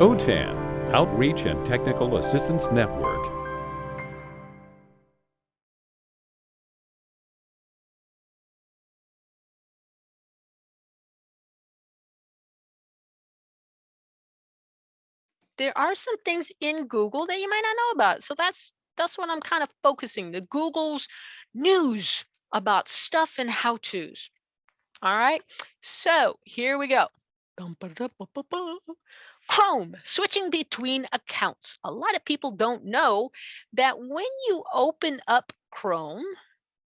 OTAN, Outreach and Technical Assistance Network. there are some things in Google that you might not know about. So that's that's what I'm kind of focusing the Google's news about stuff and how to's. All right. So here we go. Chrome, switching between accounts. A lot of people don't know that when you open up Chrome,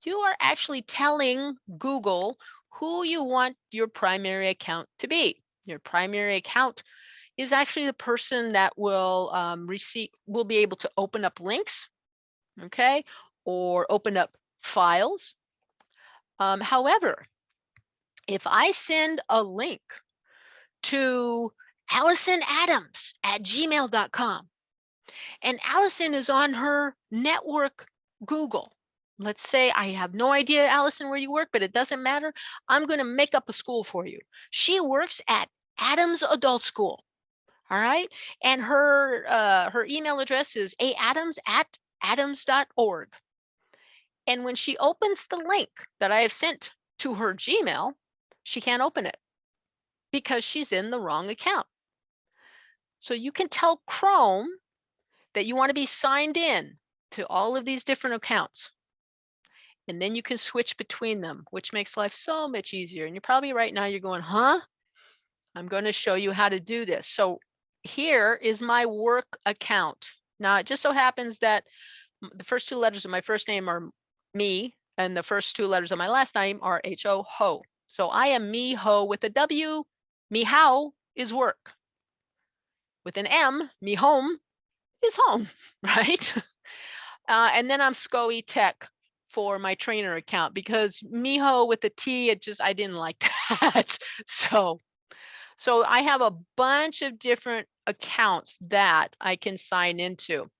you are actually telling Google who you want your primary account to be. Your primary account is actually the person that will um, receive will be able to open up links, okay, or open up files. Um, however, if I send a link to Allison Adams at gmail.com and Allison is on her network Google. Let's say I have no idea, Allison, where you work, but it doesn't matter. I'm going to make up a school for you. She works at Adams Adult School. All right. And her uh, her email address is aadams at adams.org. And when she opens the link that I have sent to her Gmail, she can't open it because she's in the wrong account. So you can tell Chrome that you want to be signed in to all of these different accounts. And then you can switch between them, which makes life so much easier. And you're probably right now, you're going, huh? I'm going to show you how to do this. So here is my work account. Now, it just so happens that the first two letters of my first name are me, and the first two letters of my last name are H-O, Ho. So I am me, Ho with a W. Me, how is work. With an M, me, home is home, right? Uh, and then I'm SCOE Tech for my trainer account because Miho with the T, it just, I didn't like that. so so I have a bunch of different accounts that I can sign into.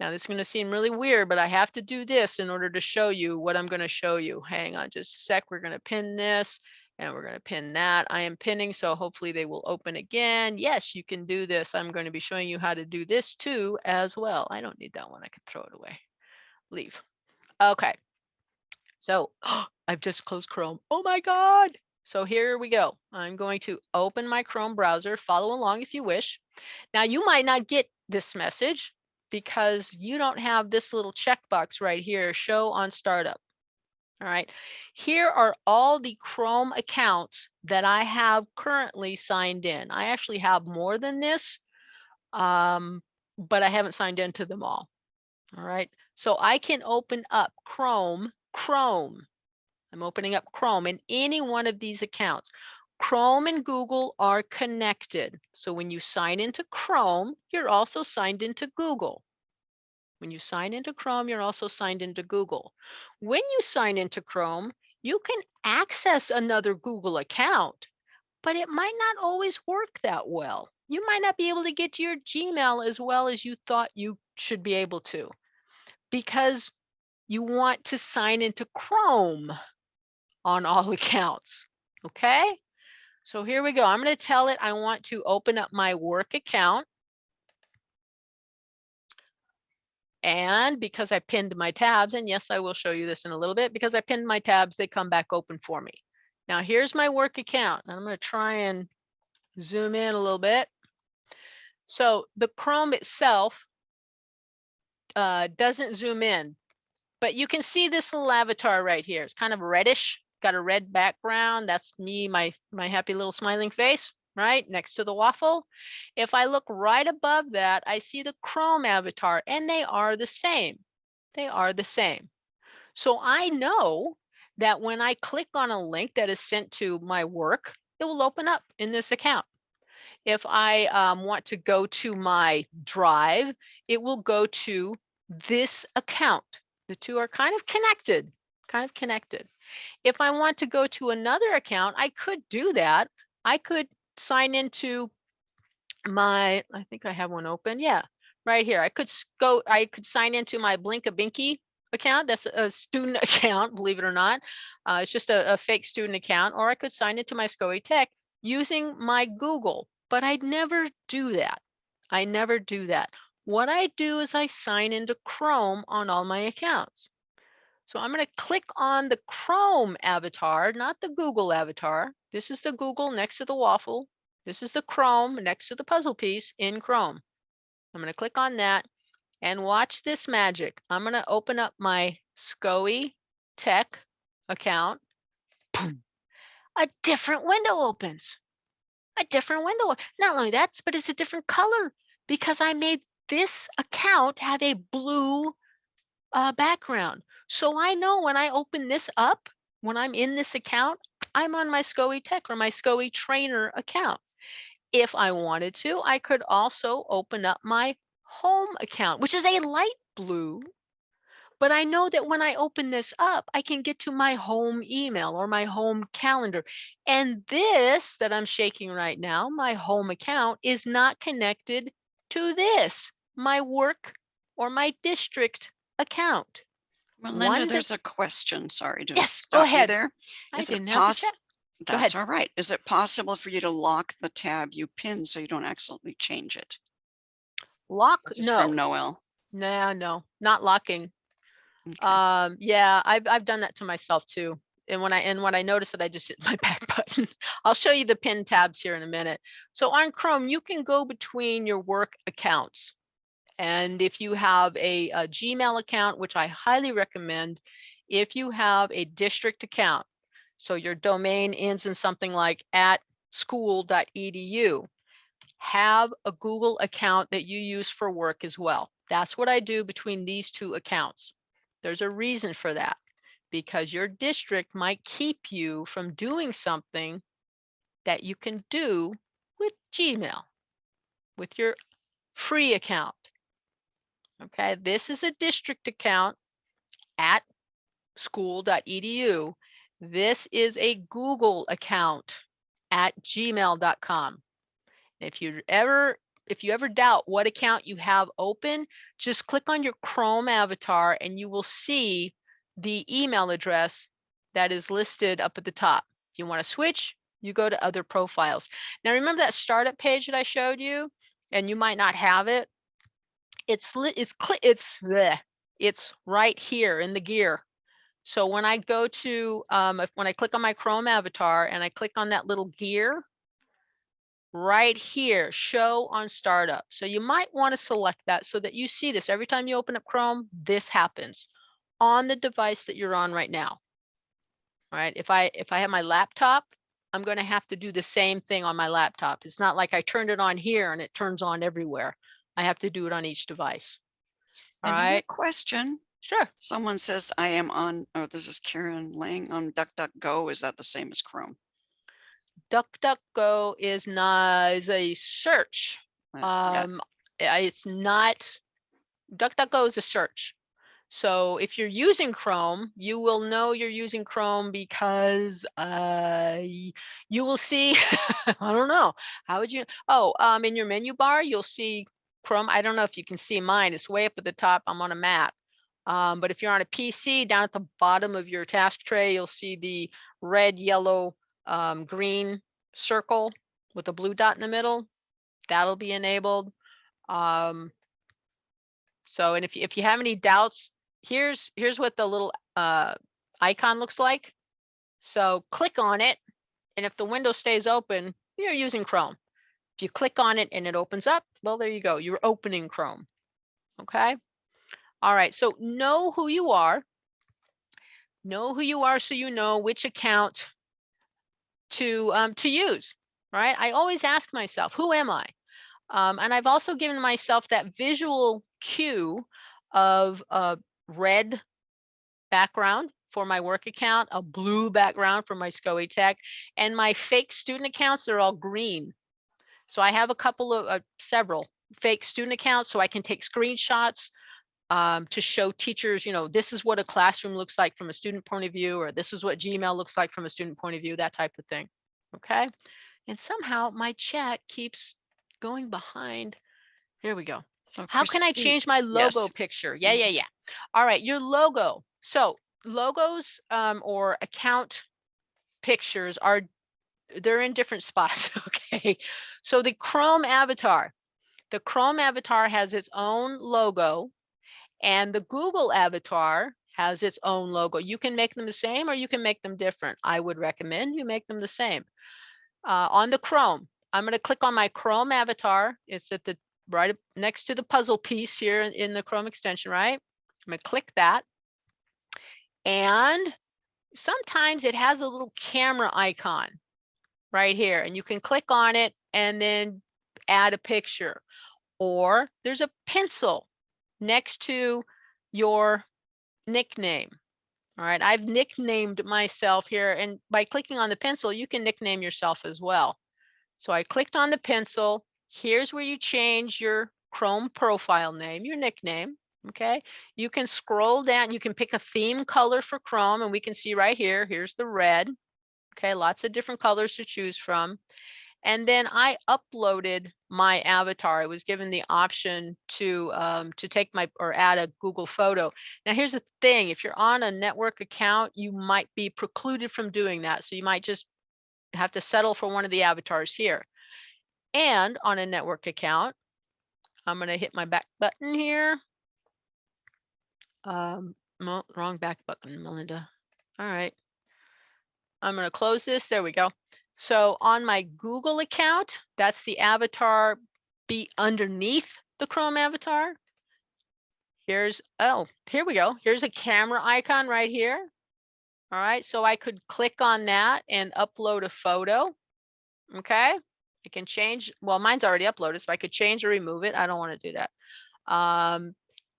Now this is going to seem really weird, but I have to do this in order to show you what I'm going to show you. Hang on just a sec. We're going to pin this and we're going to pin that. I am pinning, so hopefully they will open again. Yes, you can do this. I'm going to be showing you how to do this too as well. I don't need that one. I can throw it away. Leave. Okay. So I've just closed Chrome. Oh my God. So here we go. I'm going to open my Chrome browser, follow along if you wish. Now you might not get this message because you don't have this little checkbox right here, show on startup. All right, here are all the Chrome accounts that I have currently signed in. I actually have more than this, um, but I haven't signed into them all. All right, so I can open up Chrome, Chrome, I'm opening up Chrome in any one of these accounts. Chrome and Google are connected. So when you sign into Chrome, you're also signed into Google. When you sign into Chrome, you're also signed into Google. When you sign into Chrome, you can access another Google account, but it might not always work that well. You might not be able to get to your Gmail as well as you thought you should be able to because you want to sign into Chrome on all accounts. Okay, so here we go. I'm going to tell it I want to open up my work account. And because I pinned my tabs, and yes, I will show you this in a little bit, because I pinned my tabs, they come back open for me. Now here's my work account. I'm going to try and zoom in a little bit. So the Chrome itself uh, doesn't zoom in, but you can see this little avatar right here. It's kind of reddish got a red background. That's me, my, my happy little smiling face, right? Next to the waffle. If I look right above that, I see the Chrome avatar and they are the same. They are the same. So I know that when I click on a link that is sent to my work, it will open up in this account. If I um, want to go to my drive, it will go to this account. The two are kind of connected, kind of connected. If I want to go to another account, I could do that. I could sign into my, I think I have one open. Yeah, right here. I could go, I could sign into my Blinkabinky account. That's a student account, believe it or not. Uh, it's just a, a, fake student account, or I could sign into my SCOE Tech using my Google, but I'd never do that. I never do that. What I do is I sign into Chrome on all my accounts. So I'm going to click on the Chrome avatar, not the Google avatar. This is the Google next to the waffle. This is the Chrome next to the puzzle piece in Chrome. I'm going to click on that and watch this magic. I'm going to open up my SCOE Tech account. Boom. A different window opens. A different window. Not only that, but it's a different color because I made this account have a blue uh, background. So I know when I open this up, when I'm in this account, I'm on my SCOE Tech or my SCOE Trainer account. If I wanted to, I could also open up my home account, which is a light blue. But I know that when I open this up, I can get to my home email or my home calendar. And this that I'm shaking right now, my home account, is not connected to this, my work or my district account. Melinda, One there's a question. Sorry to Yes, go stop you ahead. there. I it didn't to. Go That's all right. Is it possible for you to lock the tab you pin so you don't accidentally change it? Lock, This is no, from Noel. no, no, not locking. Okay. Um, yeah, I've, I've done that to myself too. And when I, and when I notice it, I just hit my back button. I'll show you the pin tabs here in a minute. So on Chrome, you can go between your work accounts. And if you have a, a Gmail account, which I highly recommend, if you have a district account, so your domain ends in something like at school.edu, have a Google account that you use for work as well. That's what I do between these two accounts. There's a reason for that because your district might keep you from doing something that you can do with Gmail, with your free account. Okay, this is a district account at school.edu. This is a Google account at gmail.com. If you ever if you ever doubt what account you have open, just click on your Chrome avatar and you will see the email address that is listed up at the top. If you want to switch, you go to other profiles. Now remember that startup page that I showed you and you might not have it. It's it's it's bleh, it's right here in the gear. So when I go to um if, when I click on my Chrome avatar and I click on that little gear, right here, show on startup. So you might want to select that so that you see this every time you open up Chrome, this happens on the device that you're on right now. All right, if I if I have my laptop, I'm going to have to do the same thing on my laptop. It's not like I turned it on here and it turns on everywhere. I have to do it on each device. All Another right, question. sure. Someone says I am on, oh, this is Karen Lang on DuckDuckGo. Is that the same as Chrome? DuckDuckGo is not is a search. Uh. Um, I- it's not, DuckDuckGo is a search. So if you're using Chrome, you will know you're using Chrome because uh, you will see, I don't know, how would you, oh, um, in your menu bar, you'll see Chrome. I don't know if you can see mine. It's way up at the top. I'm on a Mac. Um, but if you're on a PC, down at the bottom of your task tray, you'll see the red, yellow, um, green circle with a blue dot in the middle. That'll be enabled. Um, so, and if, you- if you have any doubts, here's, here's what the little, uh, icon looks like. So click on it. And if the window stays open, you're using Chrome. You click on it and it opens up, well, there you go. You're opening Chrome. Okay. All right. So know who you are. Know who you are so you know which account to um, to use, right? I always ask myself, who am I? Um, and I've also given myself that visual cue of a red background for my work account, a blue background for my SCOE Tech, and my fake student accounts, they're all green. So I have a couple of, uh, several fake student accounts so I can take screenshots um, to show teachers, you know, this is what a classroom looks like from a student point of view, or this is what Gmail looks like from a student point of view, that type of thing. Okay. And somehow my chat keeps going behind. Here we go. So How can I change my logo yes. picture? Yeah, yeah, yeah. All right, your logo. So logos um, or account pictures are they're in different spots. Okay. So the Chrome avatar, the Chrome avatar has its own logo and the Google avatar has its own logo. You can make them the same or you can make them different. I would recommend you make them the same. Uh, on the Chrome, I'm going to click on my Chrome avatar. It's at the right next to the puzzle piece here in- in the Chrome extension, right? I'm going to click that. And sometimes it has a little camera icon right here and you can click on it and then add a picture. Or there's a pencil next to your nickname. All right, I've nicknamed myself here and by clicking on the pencil, you can nickname yourself as well. So I clicked on the pencil. Here's where you change your Chrome profile name, your nickname. Okay, you can scroll down, you can pick a theme color for Chrome and we can see right here, here's the red. Okay, lots of different colors to choose from. And then I uploaded my avatar. I was given the option to um, to take my or add a Google photo. Now here's the thing, if you're on a network account, you might be precluded from doing that. So you might just have to settle for one of the avatars here. And on a network account, I'm gonna hit my back button here. Um, wrong back button, Melinda. All right. I'm gonna close this. There we go. So on my Google account, that's the avatar be underneath the Chrome avatar. Here's, oh, here we go. Here's a camera icon right here. All right, so I could click on that and upload a photo. Okay, I can change, well, mine's already uploaded, so I could change or remove it. I don't want to do that. Um,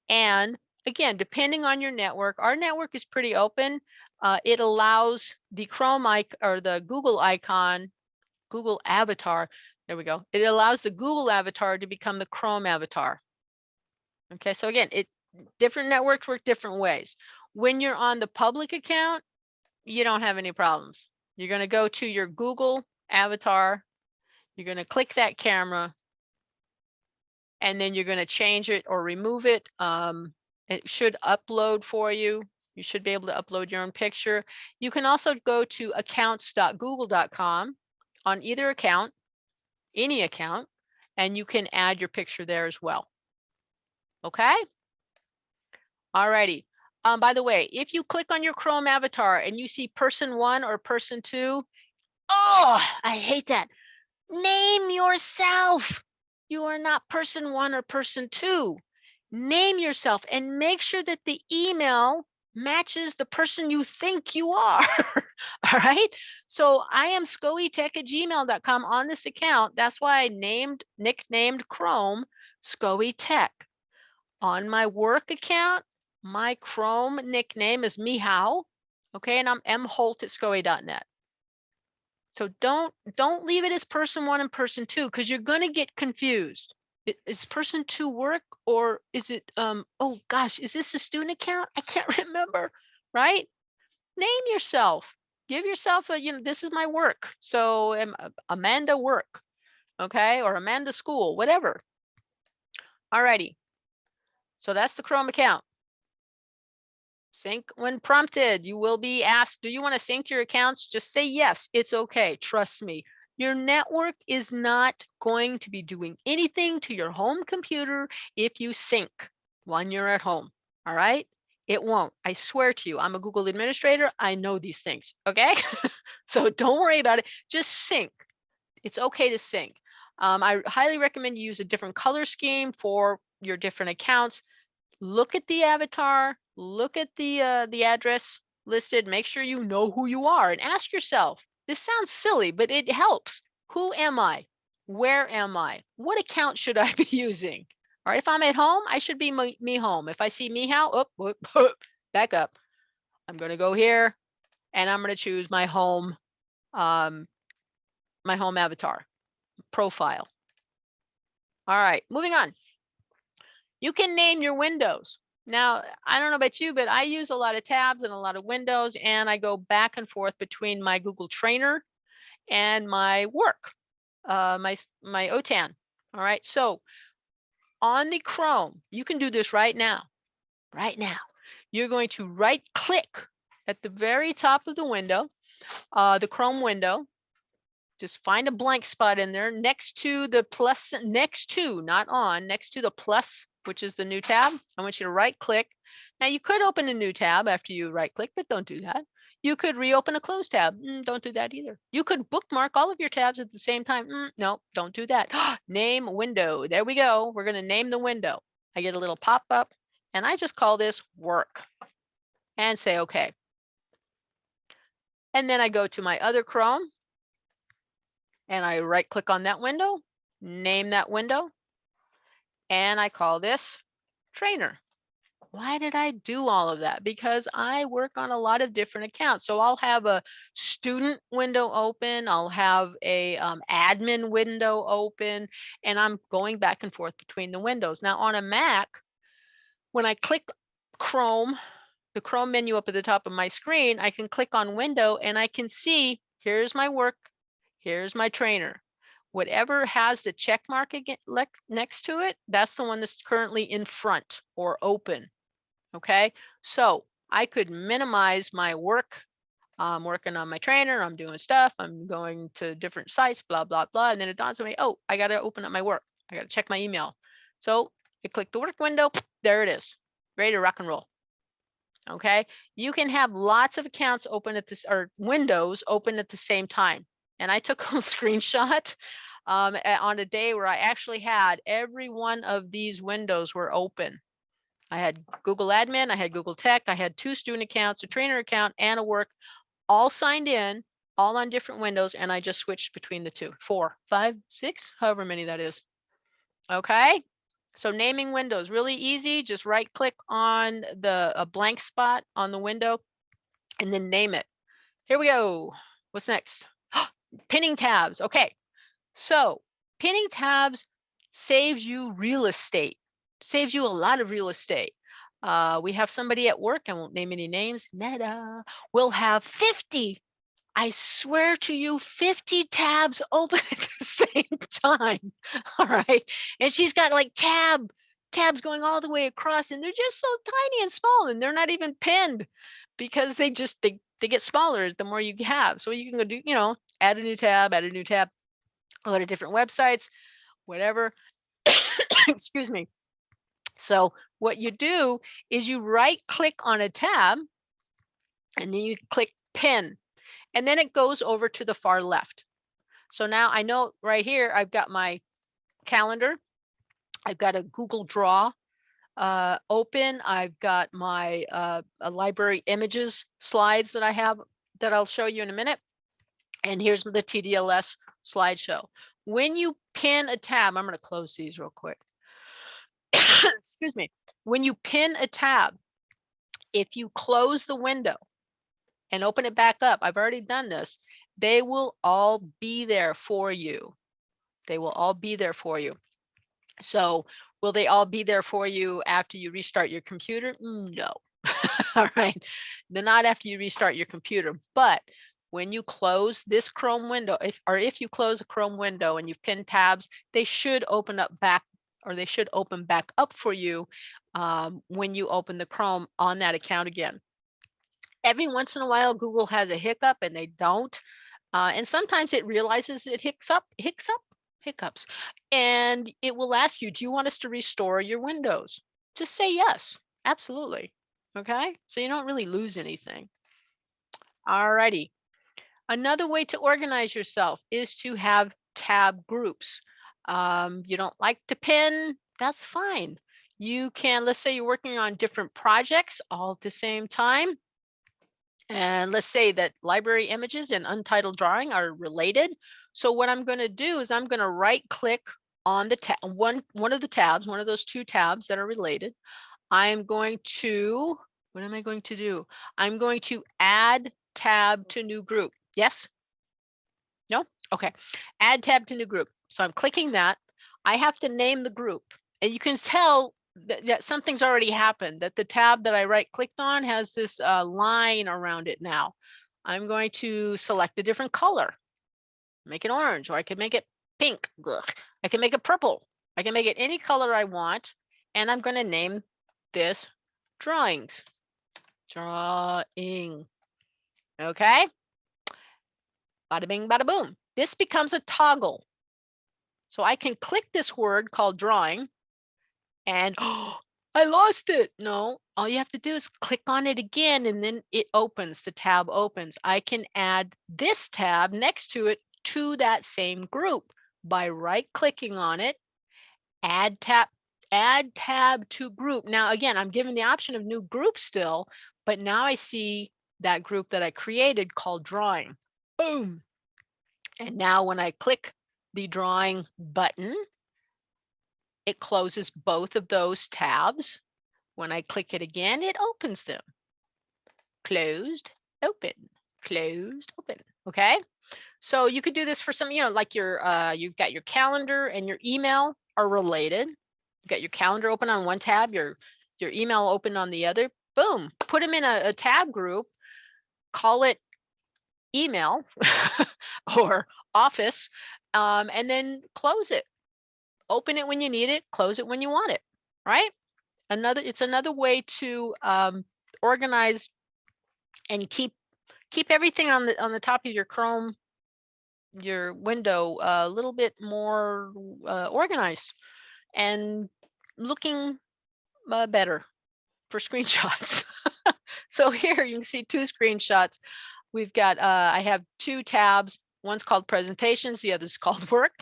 and again, depending on your network, our network is pretty open. Uh, it allows the Chrome icon or the Google icon, Google avatar. There we go. It allows the Google avatar to become the Chrome avatar. Okay, so again, it different networks work different ways. When you're on the public account, you don't have any problems. You're going to go to your Google avatar. You're going to click that camera. And then you're going to change it or remove it. Um, it should upload for you. You should be able to upload your own picture. You can also go to accounts.google.com on either account, any account, and you can add your picture there as well. Okay? Alrighty. Um, by the way, if you click on your Chrome avatar and you see person one or person two, oh, I hate that. Name yourself. You are not person one or person two. Name yourself and make sure that the email matches the person you think you are. All right. So I am scoetech at gmail.com on this account. That's why I named, nicknamed Chrome scoetech. On my work account, my Chrome nickname is Mihao. Okay. And I'm M Holt at scoe.net. So don't don't leave it as person one and person two because you're going to get confused. Is person two work or is it um oh gosh, is this a student account? I can't remember, right? Name yourself. Give yourself a, you know, this is my work. So am Amanda work, okay? Or Amanda school, whatever. Alrighty. So that's the Chrome account. Sync when prompted. You will be asked, do you want to sync your accounts? Just say yes, it's okay. Trust me. Your network is not going to be doing anything to your home computer if you sync when you're at home. All right. It won't. I swear to you, I'm a Google administrator. I know these things. Okay. so don't worry about it. Just sync. It's okay to sync. Um, I highly recommend you use a different color scheme for your different accounts. Look at the avatar, look at the uh, the address listed, make sure you know who you are and ask yourself, this sounds silly, but it helps. Who am I? Where am I? What account should I be using? All right, if I'm at home, I should be me, me home. If I see me how, oh, whoop, whoop, back up. I'm gonna go here and I'm gonna choose my home, um, my home avatar profile. All right, moving on. You can name your windows. Now, I don't know about you, but I use a lot of tabs and a lot of windows, and I go back and forth between my Google Trainer and my work, uh, my my OTAN. All right, so on the Chrome, you can do this right now. Right now, you're going to right click at the very top of the window, uh, the Chrome window, Just find a blank spot in there next to the plus, next to, not on, next to the plus, which is the new tab. I want you to right click. Now you could open a new tab after you right click, but don't do that. You could reopen a closed tab. Mm, don't do that either. You could bookmark all of your tabs at the same time. Mm, no, don't do that. name window. There we go. We're going to name the window. I get a little pop up and I just call this work and say okay. And then I go to my other Chrome and I right click on that window, name that window, and I call this trainer. Why did I do all of that? Because I work on a lot of different accounts. So I'll have a student window open, I'll have a um, admin window open, and I'm going back and forth between the windows. Now on a Mac, when I click Chrome, the Chrome menu up at the top of my screen, I can click on window and I can see here's my work, here's my trainer. Whatever has the check mark next to it, that's the one that's currently in front or open. Okay, so I could minimize my work. I'm working on my trainer, I'm doing stuff, I'm going to different sites, blah, blah, blah. And then it dawns on me, oh, I got to open up my work. I got to check my email. So I click the work window, there it is, ready to rock and roll. Okay, you can have lots of accounts open at this or windows open at the same time. And I took a screenshot um, on a day where I actually had every one of these windows were open. I had Google Admin, I had Google Tech, I had two student accounts, a trainer account, and a work, all signed in, all on different windows, and I just switched between the two, four, five, six, however many that is. Okay, so naming windows, really easy. Just right click on the a blank spot on the window and then name it. Here we go. What's next? Pinning tabs. Okay, so pinning tabs saves you real estate, saves you a lot of real estate. Uh, we have somebody at work, I won't name any names, Netta, will have 50, I swear to you, 50 tabs open at the same time. All right. And she's got like tab, tabs going all the way across, and they're just so tiny and small, and they're not even pinned because they just they they get smaller the more you have. So you can go do, you know, add a new tab, add a new tab, a lot of different websites, whatever. Excuse me. So what you do is you right click on a tab and then you click pin and then it goes over to the far left. So now I know right here, I've got my calendar. I've got a Google Draw uh, open. I've got my uh, a library images slides that I have that I'll show you in a minute. And here's the TDLS slideshow. When you pin a tab, I'm going to close these real quick. Excuse me. When you pin a tab, if you close the window and open it back up, I've already done this, they will all be there for you. They will all be there for you. So will they all be there for you after you restart your computer? No. all right. They're not after you restart your computer, but when you close this Chrome window, if or if you close a Chrome window and you've pinned tabs, they should open up back or they should open back up for you um, when you open the Chrome on that account again. Every once in a while, Google has a hiccup and they don't. Uh, and sometimes it realizes it hicks up, hicks up, hiccups, and it will ask you, do you want us to restore your windows? Just say yes, absolutely. Okay, so you don't really lose anything. All righty. Another way to organize yourself is to have tab groups. Um, you don't like to pin, that's fine. You can, let's say you're working on different projects all at the same time. And let's say that library images and untitled drawing are related. So what I'm going to do is I'm going to right click on the tab, one, one of the tabs, one of those two tabs that are related. I'm going to, what am I going to do? I'm going to add tab to new group. Yes? No? Okay. Add tab to new group. So I'm clicking that. I have to name the group. And you can tell that, that something's already happened, that the tab that I right clicked on has this uh, line around it now. I'm going to select a different color, make it orange, or I can make it pink. Ugh. I can make it purple. I can make it any color I want. And I'm going to name this drawings. Drawing. Okay. Bada bing, bada boom. this becomes a toggle. So I can click this word called drawing and oh, I lost it. No, all you have to do is click on it again and then it opens, the tab opens. I can add this tab next to it to that same group by right clicking on it, add tab, add tab to group. Now, again, I'm given the option of new group still, but now I see that group that I created called drawing. Boom. And now when I click the drawing button, it closes both of those tabs. When I click it again, it opens them. Closed, open, closed, open. Okay. So you could do this for some, you know, like your, uh, you've got your calendar and your email are related. You've got your calendar open on one tab, your, your email open on the other. Boom, put them in a, a tab group, call it email or office, um, and then close it. Open it when you need it, close it when you want it, right? Another, it's another way to um, organize and keep keep everything on the on the top of your Chrome, your window a little bit more uh, organized and looking uh, better for screenshots. so here you can see two screenshots. We've got, uh, I have two tabs. One's called presentations, the other's called work,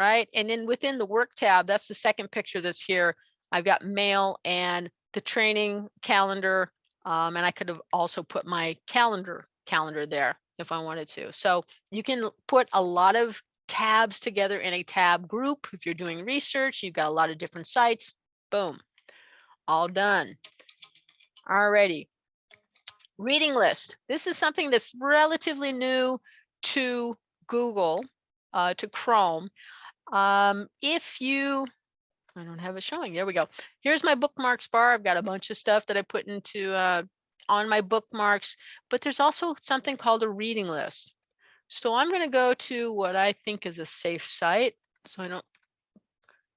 right? And then within the work tab, that's the second picture that's here. I've got mail and the training calendar. Um, and I could have also put my calendar calendar there if I wanted to. So you can put a lot of tabs together in a tab group. If you're doing research, you've got a lot of different sites. Boom, all done. Alrighty. Reading list. This is something that's relatively new to Google, uh, to Chrome. Um, if you, I don't have it showing. There we go. Here's my bookmarks bar. I've got a bunch of stuff that I put into uh, on my bookmarks, but there's also something called a reading list. So I'm going to go to what I think is a safe site. So I don't,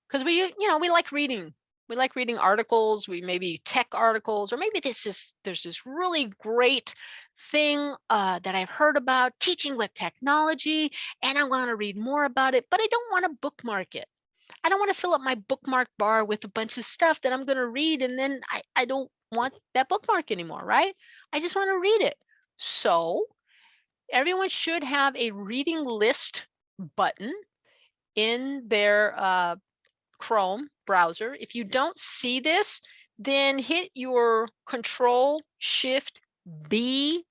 because we, you know, we like reading. We like reading articles, we maybe tech articles, or maybe this is, there's this really great thing uh, that I've heard about teaching with technology, and I want to read more about it, but I don't want to bookmark it. I don't want to fill up my bookmark bar with a bunch of stuff that I'm going to read and then I, I don't want that bookmark anymore, right? I just want to read it. So everyone should have a reading list button in their uh, Chrome browser. If you don't see this, then hit your Control Shift B,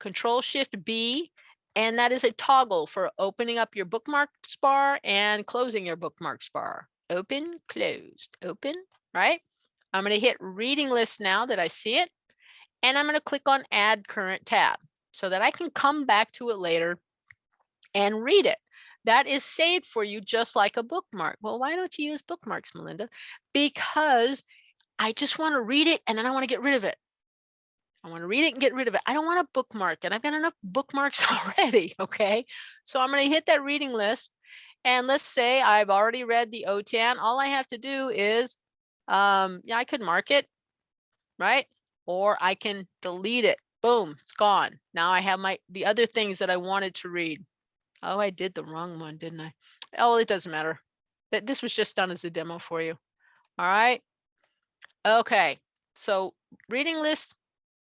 Control Shift B, and that is a toggle for opening up your bookmarks bar and closing your bookmarks bar. Open, closed, open, right? I'm going to hit reading list now that I see it. And I'm going to click on add current tab so that I can come back to it later and read it. That is saved for you just like a bookmark. Well, why don't you use bookmarks, Melinda? Because I just want to read it and then I want to get rid of it. I want to read it and get rid of it. I don't want to bookmark it. I've got enough bookmarks already. Okay. So I'm going to hit that reading list. And let's say I've already read the OTAN. All I have to do is um, yeah, I could mark it, right? Or I can delete it. Boom, it's gone. Now I have my the other things that I wanted to read. Oh, I did the wrong one, didn't I? Oh, it doesn't matter. That this was just done as a demo for you. All right. Okay. So reading list,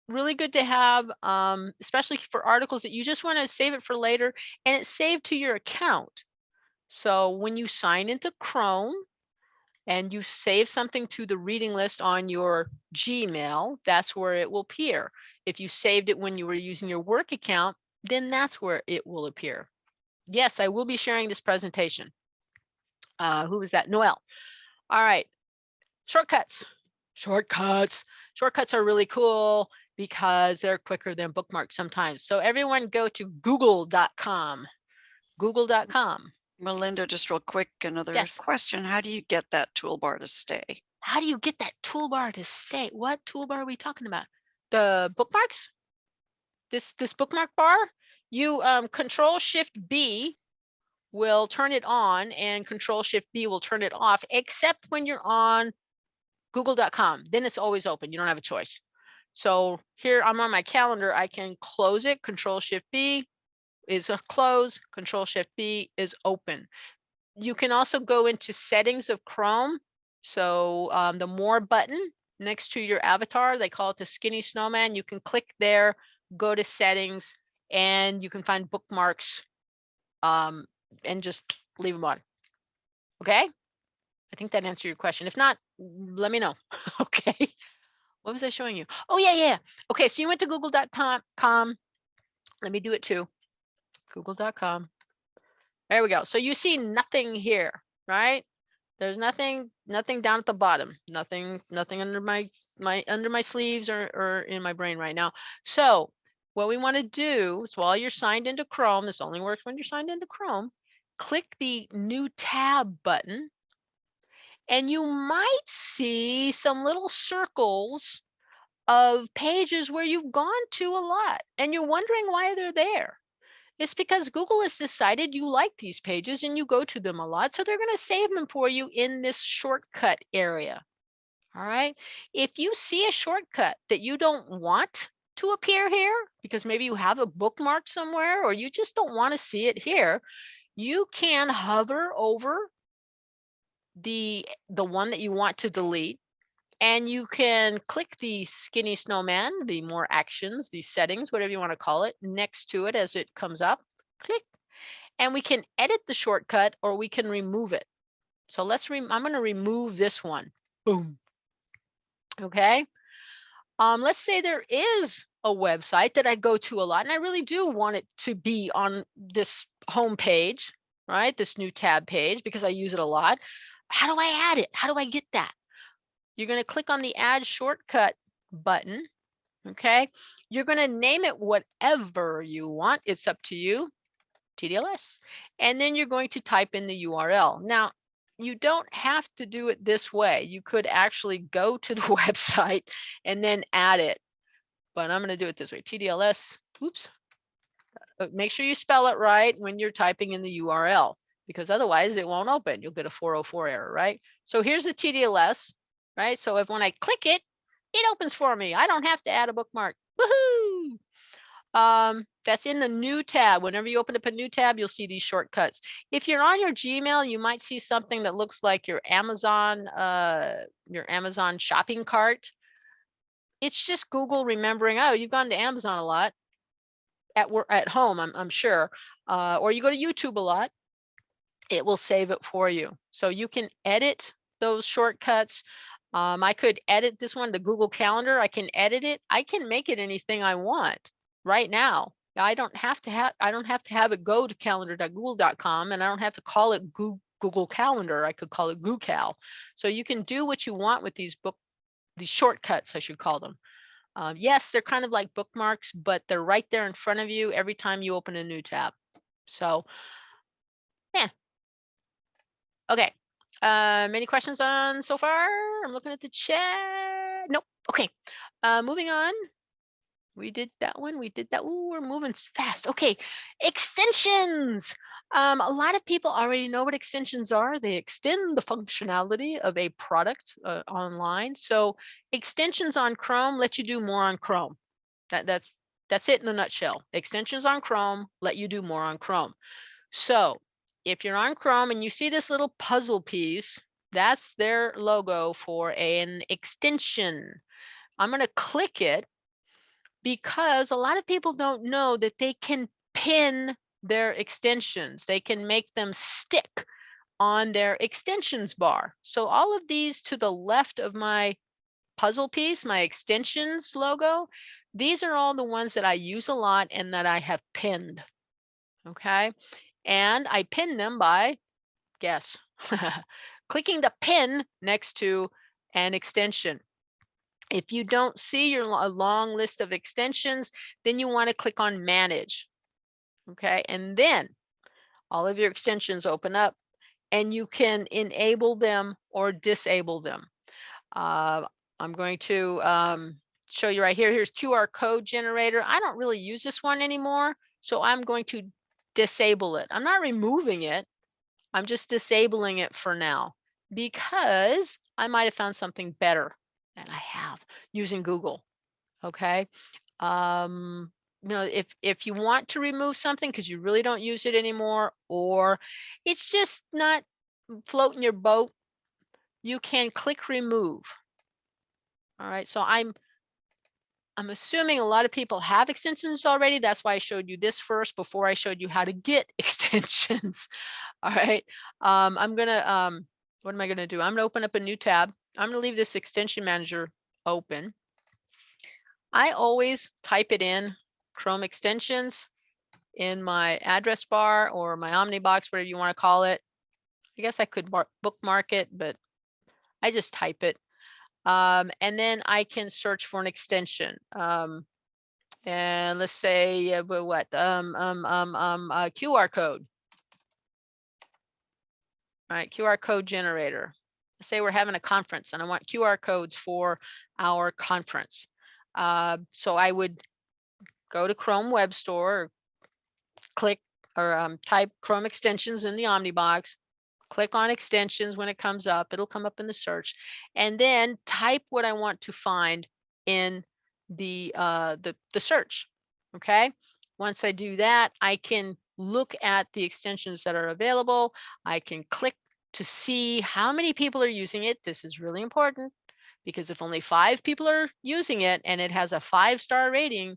really good to have, um, especially for articles that you just want to save it for later and it's saved to your account. So when you sign into Chrome, and you save something to the reading list on your Gmail, that's where it will appear. If you saved it when you were using your work account, then that's where it will appear. Yes, I will be sharing this presentation. Uh, who was that? Noel. All right. Shortcuts. Shortcuts. Shortcuts are really cool because they're quicker than bookmarks sometimes. So everyone go to google.com. Google.com. Melinda, just real quick, another Yes. question. How do you get that toolbar to stay? How do you get that toolbar to stay? What toolbar are we talking about? The bookmarks? This this bookmark bar? You um, control shift B will turn it on and control shift B will turn it off, except when you're on google.com. Then it's always open. You don't have a choice. So here I'm on my calendar. I can close it, control shift B, is a close, Control Shift B is open. You can also go into settings of Chrome. So um, the more button next to your avatar, they call it the skinny snowman. You can click there, go to settings, and you can find bookmarks um, and just leave them on. Okay? I think that answered your question. If not, let me know. okay. What was I showing you? Oh, yeah, yeah. Okay, so you went to google.com. Let me do it too. Google.com. There we go. So you see nothing here, right? There's nothing, nothing down at the bottom, nothing, nothing under my, my, under my sleeves or, or in my brain right now. So what we want to do is while you're signed into Chrome, this only works when you're signed into Chrome, click the new tab button and you might see some little circles of pages where you've gone to a lot and you're wondering why they're there. It's because Google has decided you like these pages and you go to them a lot. So they're going to save them for you in this shortcut area. All right. If you see a shortcut that you don't want to appear here, because maybe you have a bookmark somewhere or you just don't want to see it here, you can hover over the the one that you want to delete and you can click the skinny snowman, the more actions, the settings, whatever you want to call it, next to it as it comes up. Click. And we can edit the shortcut or we can remove it. So let's, re I'm going to remove this one. Boom. Okay. Um, let's say there is a website that I go to a lot and I really do want it to be on this home page, right? This new tab page because I use it a lot. How do I add it? How do I get that? You're going to click on the add shortcut button. Okay. You're going to name it whatever you want. It's up to you. TDLS. And then you're going to type in the URL. Now, you don't have to do it this way. You could actually go to the website and then add it. But I'm going to do it this way. TDLS. Oops. Uh, make sure you spell it right when you're typing in the URL because otherwise it won't open. You'll get a 404 error, right? So here's the TDLS right? So if when I click it, it opens for me. I don't have to add a bookmark. Woohoo! Um, that's in the new tab. Whenever you open up a new tab, you'll see these shortcuts. If you're on your Gmail, you might see something that looks like your Amazon, uh, your Amazon shopping cart. It's just Google remembering, oh, you've gone to Amazon a lot at work at home, I'm, I'm sure, uh, or you go to YouTube a lot, it will save it for you. So you can edit those shortcuts. Um, I could edit this one, the Google Calendar. I can edit it. I can make it anything I want right now. I don't have to have I don't have to have it go to calendar.google.com and I don't have to call it Google Calendar. I could call it GooCal. So you can do what you want with these book these shortcuts, I should call them. Uh, yes, they're kind of like bookmarks, but they're right there in front of you every time you open a new tab. So, yeah. Okay. Um, any questions on so far? I'm looking at the chat. Nope. Okay. Uh, moving on. We did that one. We did that. Ooh, we're moving fast. Okay. Extensions. Um, a lot of people already know what extensions are. They extend the functionality of a product uh, online. So extensions on Chrome let you do more on Chrome. That, that's that's it in a nutshell. Extensions on Chrome let you do more on Chrome. So if you're on Chrome and you see this little puzzle piece, that's their logo for an extension. I'm going to click it because a lot of people don't know that they can pin their extensions. They can make them stick on their extensions bar. So all of these to the left of my puzzle piece, my extensions logo, these are all the ones that I use a lot and that I have pinned. Okay and I pin them by, guess, clicking the pin next to an extension. If you don't see your long list of extensions, then you want to click on manage. Okay, and then all of your extensions open up and you can enable them or disable them. Uh, I'm going to um, show you right here. Here's QR code generator. I don't really use this one anymore. So I'm going to disable it. I'm not removing it. I'm just disabling it for now because I might have found something better than I have using Google. Okay. Um, you know, if, if you want to remove something because you really don't use it anymore, or it's just not floating your boat, you can click remove. All right, so I'm, I'm assuming a lot of people have extensions already. That's why I showed you this first before I showed you how to get extensions. All right, um, I'm gonna, um, what am I gonna do? I'm gonna open up a new tab. I'm gonna leave this extension manager open. I always type it in Chrome extensions in my address bar or my Omnibox, whatever you want to call it. I guess I could bookmark it, but I just type it. Um, and then I can search for an extension. Um, and let's say uh, what um, um, um, um, uh, QR code. All right, QR code generator. Say we're having a conference and I want QR codes for our conference. Uh, so I would go to Chrome Web Store, click or um, type Chrome extensions in the Omnibox, click on extensions when it comes up. It'll come up in the search, and then type what I want to find in the uh, the the search. Okay. Once I do that, I can look at the extensions that are available. I can click to see how many people are using it. This is really important because if only five people are using it and it has a five star rating,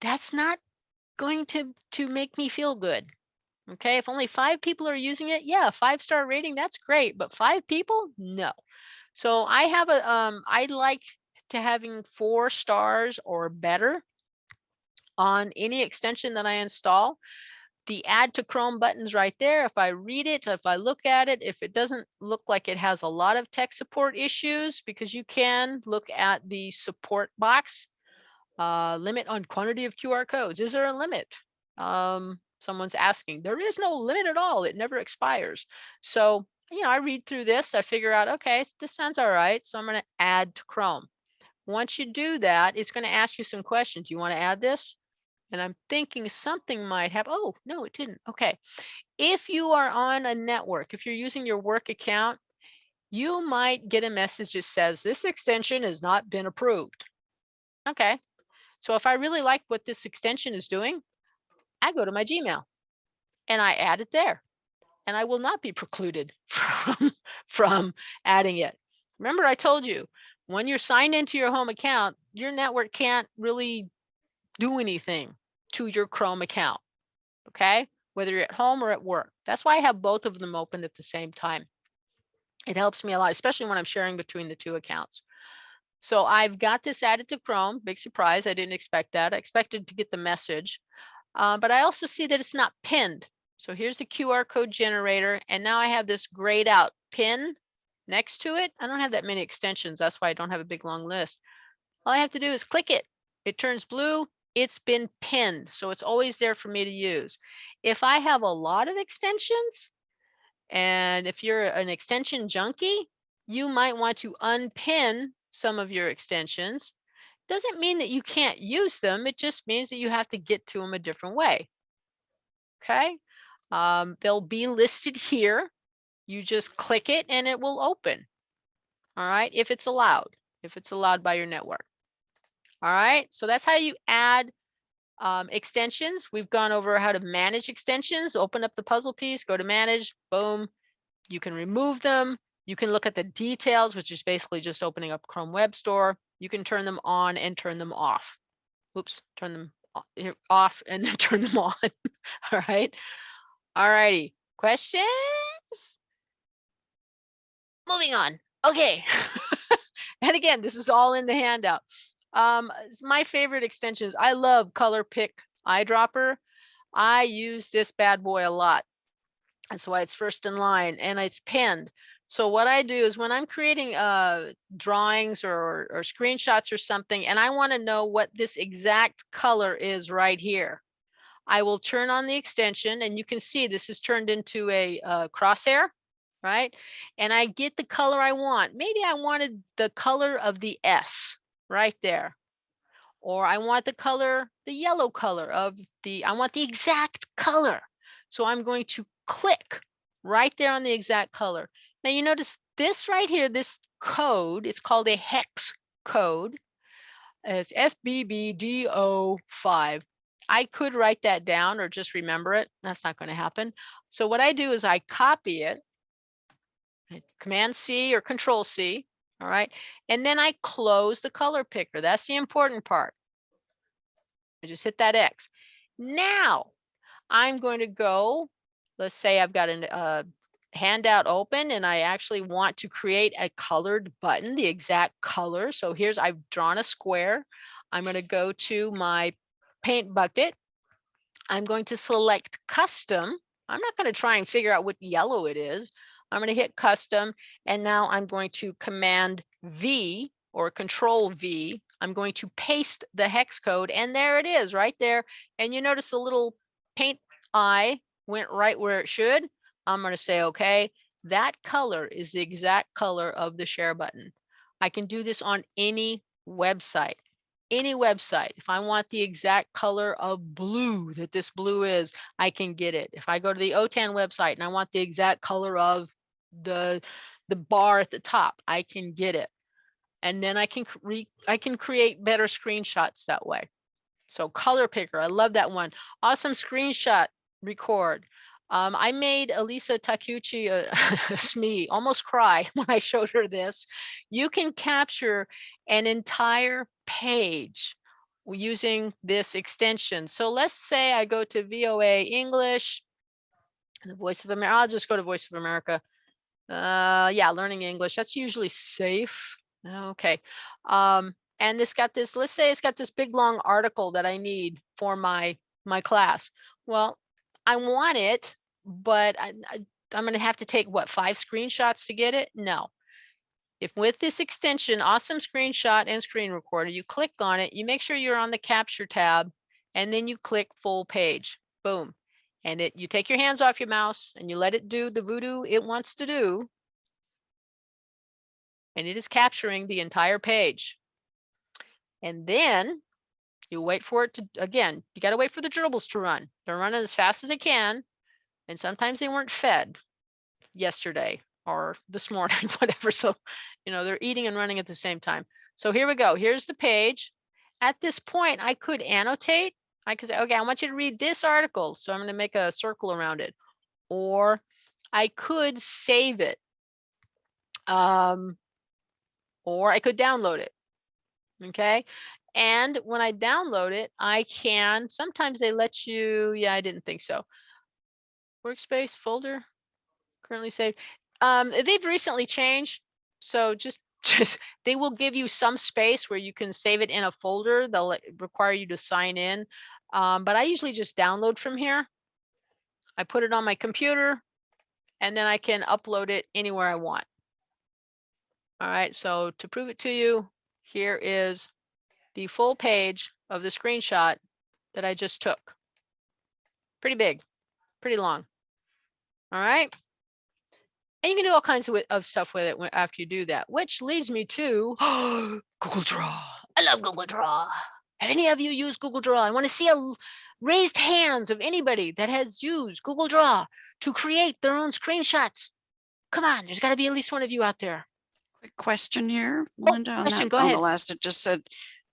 that's not going to to make me feel good. Okay, if only five people are using it, yeah, five star rating, that's great. But five people, no. So I have a um I like to having four stars or better on any extension that I install. The add to Chrome button's right there. If I read it, if I look at it, if it doesn't look like it has a lot of tech support issues, because you can look at the support box, uh, limit on quantity of QR codes. Is there a limit? Um, someone's asking. There is no limit at all. It never expires. So, you know, I read through this, I figure out, okay, this sounds all right. So I'm going to add to Chrome. Once you do that, it's going to ask you some questions. Do you want to add this? And I'm thinking something might have, oh, no, it didn't. Okay. If you are on a network, if you're using your work account, you might get a message that says this extension has not been approved. Okay. So if I really like what this extension is doing, I go to my Gmail and I add it there. And I will not be precluded from, from adding it. Remember, I told you when you're signed into your home account, your network can't really do anything to your Chrome account. Okay, whether you're at home or at work. That's why I have both of them open at the same time. It helps me a lot, especially when I'm sharing between the two accounts. So I've got this added to Chrome. Big surprise. I didn't expect that. I expected to get the message. Uh, but I also see that it's not pinned. So here's the QR code generator. And now I have this grayed out pin next to it. I don't have that many extensions. That's why I don't have a big long list. All I have to do is click it. It turns blue. It's been pinned. So it's always there for me to use. If I have a lot of extensions, and if you're an extension junkie, you might want to unpin some of your extensions. Doesn't mean that you can't use them. It just means that you have to get to them a different way. Okay. Um, they'll be listed here. You just click it and it will open. All right. If it's allowed, if it's allowed by your network. All right. So that's how you add um, extensions. We've gone over how to manage extensions, open up the puzzle piece, go to manage, boom. You can remove them. You can look at the details, which is basically just opening up Chrome Web Store. You can turn them on and turn them off. Oops, turn them off and then turn them on. All right. All righty. Questions? Moving on. Okay. and again, this is all in the handout. Um, my favorite extensions. I love Color Pick Eyedropper. I use this bad boy a lot. That's why it's first in line and it's pinned. So what I do is when I'm creating uh, drawings or, or screenshots or something, and I want to know what this exact color is right here, I will turn on the extension and you can see this is turned into a, a crosshair, right? And I get the color I want. Maybe I wanted the color of the S right there. Or I want the color, the yellow color of the, I want the exact color. So I'm going to click right there on the exact color. Now you notice this right here, this code, it's called a hex code. It's FBBDO5. I could write that down or just remember it. That's not going to happen. So what I do is I copy it. Command C or Control C. All right. And then I close the color picker. That's the important part. I just hit that X. Now I'm going to go, let's say I've got a uh, handout open and I actually want to create a colored button, the exact color. So here's, I've drawn a square. I'm going to go to my paint bucket. I'm going to select custom. I'm not going to try and figure out what yellow it is. I'm going to hit custom and now I'm going to command V or control V. I'm going to paste the hex code and there it is right there. And you notice the little paint eye went right where it should. I'm going to say, okay, that color is the exact color of the share button. I can do this on any website any website, if I want the exact color of blue that this blue is, I can get it. If I go to the OTAN website and I want the exact color of the the bar at the top, I can get it. And then I can re I can create better screenshots that way. So color picker, I love that one. Awesome screenshot record. Um, I made Elisa Takuchi uh, Smee almost cry when I showed her this. You can capture an entire page using this extension. So let's say I go to VOA English, the Voice of America. I'll just go to Voice of America. Uh, yeah, learning English. That's usually safe. Okay. Um, and this got this, let's say it's got this big long article that I need for my my class. Well, I want it, but I, I, I'm going to have to take what five screenshots to get it? No. If with this extension, awesome screenshot and screen recorder, you click on it, you make sure you're on the capture tab, and then you click full page. Boom. And it you take your hands off your mouse and you let it do the voodoo it wants to do. And it is capturing the entire page. And then you wait for it to, again, you got to wait for the dribbles to run. They're running as fast as they can. And sometimes they weren't fed yesterday or this morning, whatever. So, you know, they're eating and running at the same time. So here we go. Here's the page. At this point, I could annotate. I could say, okay, I want you to read this article. So I'm going to make a circle around it. Or I could save it. Um, or I could download it. Okay. And when I download it, I can, sometimes they let you, yeah, I didn't think so. Workspace folder, currently saved. Um, they've recently changed. So just, just, they will give you some space where you can save it in a folder. They'll require you to sign in. Um, but I usually just download from here. I put it on my computer and then I can upload it anywhere I want. All right, so to prove it to you, here is the full page of the screenshot that I just took. Pretty big, pretty long. All right. And you can do all kinds of, of stuff with it after you do that, which leads me to Google Draw. I love Google Draw. Have any of you used Google Draw? I want to see a raised hands of anybody that has used Google Draw to create their own screenshots. Come on, there's got to be at least one of you out there. Quick question here, Oh, Linda, on question, that, go on the last, it just said,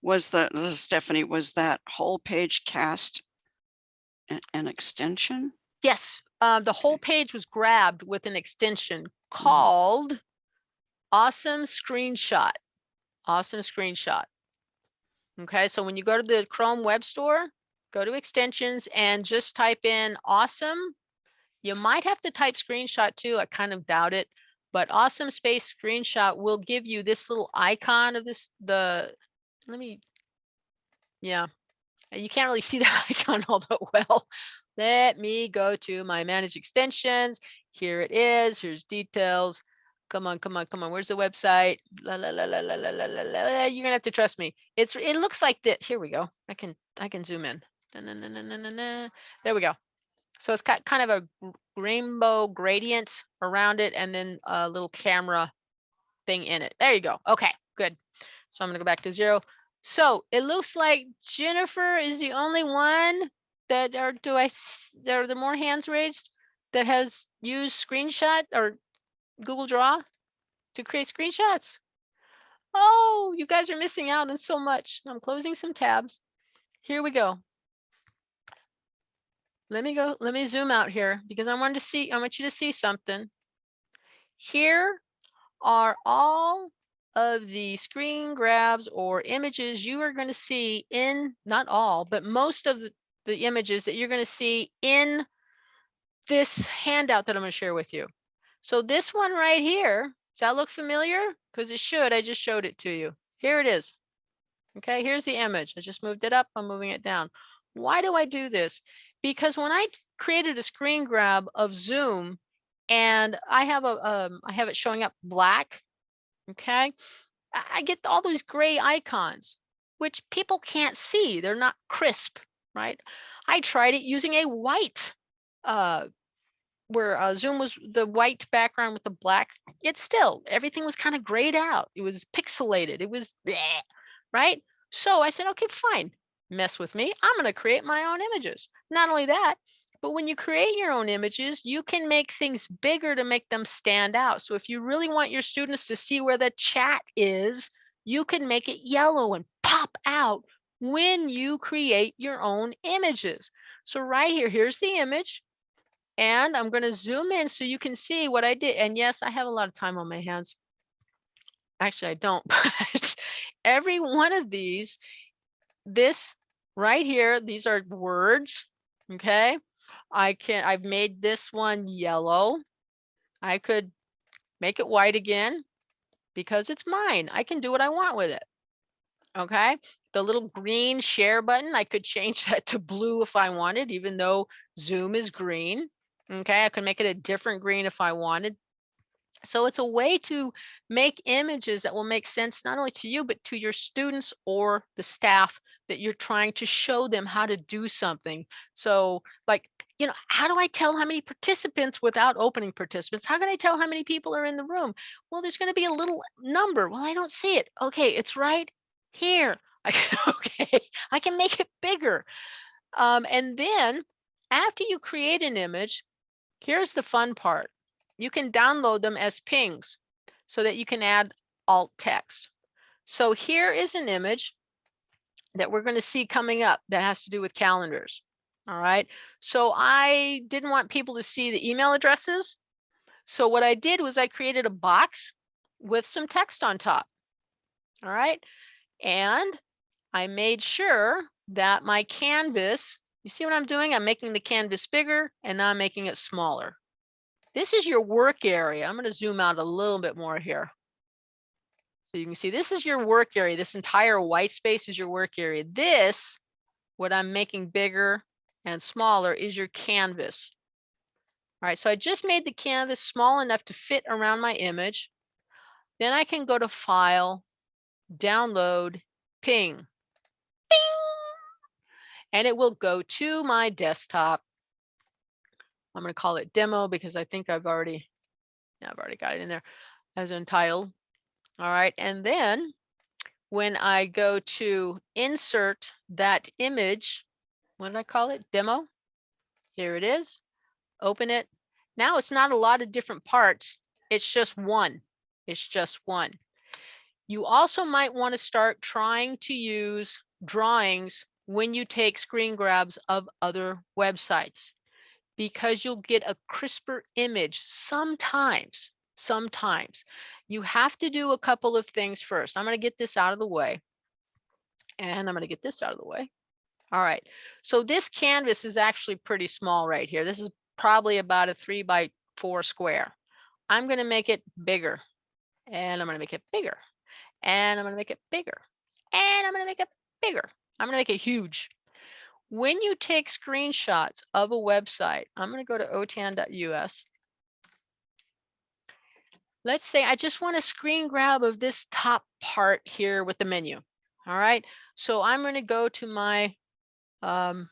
was the, this is Stephanie, was that whole page cast a- an extension? Yes, uh, the whole page was grabbed with an extension called Awesome Screenshot. Awesome Screenshot. Okay, so when you go to the Chrome Web Store, go to extensions and just type in awesome. You might have to type screenshot too. I kind of doubt it, but awesome space screenshot will give you this little icon of this, the, let me, yeah, you can't really see the icon all that well. Let me go to my manage extensions. Here it is. Here's details. Come on, come on, come on. Where's the website? La la la la la la la la la. You're gonna have to trust me. It's it looks like that. Here we go. I can I can zoom in. Na, na, na, na, na, na. There we go. So it's got kind of a rainbow gradient around it and then a little camera thing in it. There you go. Okay, good. So I'm gonna go back to zero. So it looks like Jennifer is the only one that or do I are there more hands raised that has used screenshot or Google Draw to create screenshots. Oh, you guys are missing out on so much. I'm closing some tabs. Here we go. let me go, let me zoom out here because I wanted to see, I want you to see something. Here are all of the screen grabs or images you are going to see in, not all, but most of the, the images that you're going to see in this handout that I'm going to share with you. So this one right here, does that look familiar? Because it should, I just showed it to you. Here it is. Okay, here's the image. I just moved it up, I'm moving it down. Why do I do this? Because when I created a screen grab of Zoom and I have a, um, I have it showing up black, okay, I get all these gray icons, which people can't see. They're not crisp, right? I tried it using a white uh, where uh, Zoom was the white background with the black, it still everything was kind of grayed out. It was pixelated. It was bleh, right. So I said, okay, fine, mess with me. I'm going to create my own images. Not only that, but when you create your own images, you can make things bigger to make them stand out. So if you really want your students to see where the chat is, you can make it yellow and pop out when you create your own images. So right here, here's the image. And I'm going to zoom in so you can see what I did. And yes, I have a lot of time on my hands. Actually, I don't, but every one of these, this right here, these are words. Okay. I can, I've made this one yellow. I could make it white again because it's mine. I can do what I want with it. Okay. The little green share button, I could change that to blue if I wanted, even though Zoom is green. Okay, I could make it a different green if I wanted. So it's a way to make images that will make sense not only to you, but to your students or the staff that you're trying to show them how to do something. So like, you know, how do I tell how many participants without opening participants? How can I tell how many people are in the room? Well, there's going to be a little number. Well, I don't see it. Okay, it's right here. I, okay, I can make it bigger. Um, and then after you create an image, Here's the fun part. You can download them as pings so that you can add alt text. So here is an image that we're going to see coming up that has to do with calendars. All right. So I didn't want people to see the email addresses. So what I did was I created a box with some text on top. All right. And I made sure that my canvas you see what I'm doing? I'm making the canvas bigger and now I'm making it smaller. This is your work area. I'm going to zoom out a little bit more here. So you can see this is your work area. This entire white space is your work area. This, what I'm making bigger and smaller is your canvas. All right, so I just made the canvas small enough to fit around my image. Then I can go to File, Download, Ping and it will go to my desktop. I'm going to call it demo because I think I've already, yeah, I've already got it in there as entitled. All right. And then when I go to insert that image, what did I call it? Demo. Here it is. Open it. Now it's not a lot of different parts. It's just one. It's just one. You also might want to start trying to use drawings when you take screen grabs of other websites because you'll get a crisper image sometimes sometimes. You have to do a couple of things first. I'm going to get this out of the way and i'm going to get this out of the way. All right so this canvas is actually pretty small right here. This is probably about a three by four square. I'm going to make it bigger and i'm going to make it bigger and i'm going to make it bigger and i'm going to make it bigger I'm going to make it huge. When you take screenshots of a website, I'm going to go to otan.us. Let's say I just want a screen grab of this top part here with the menu. All right. So I'm going to go to my um,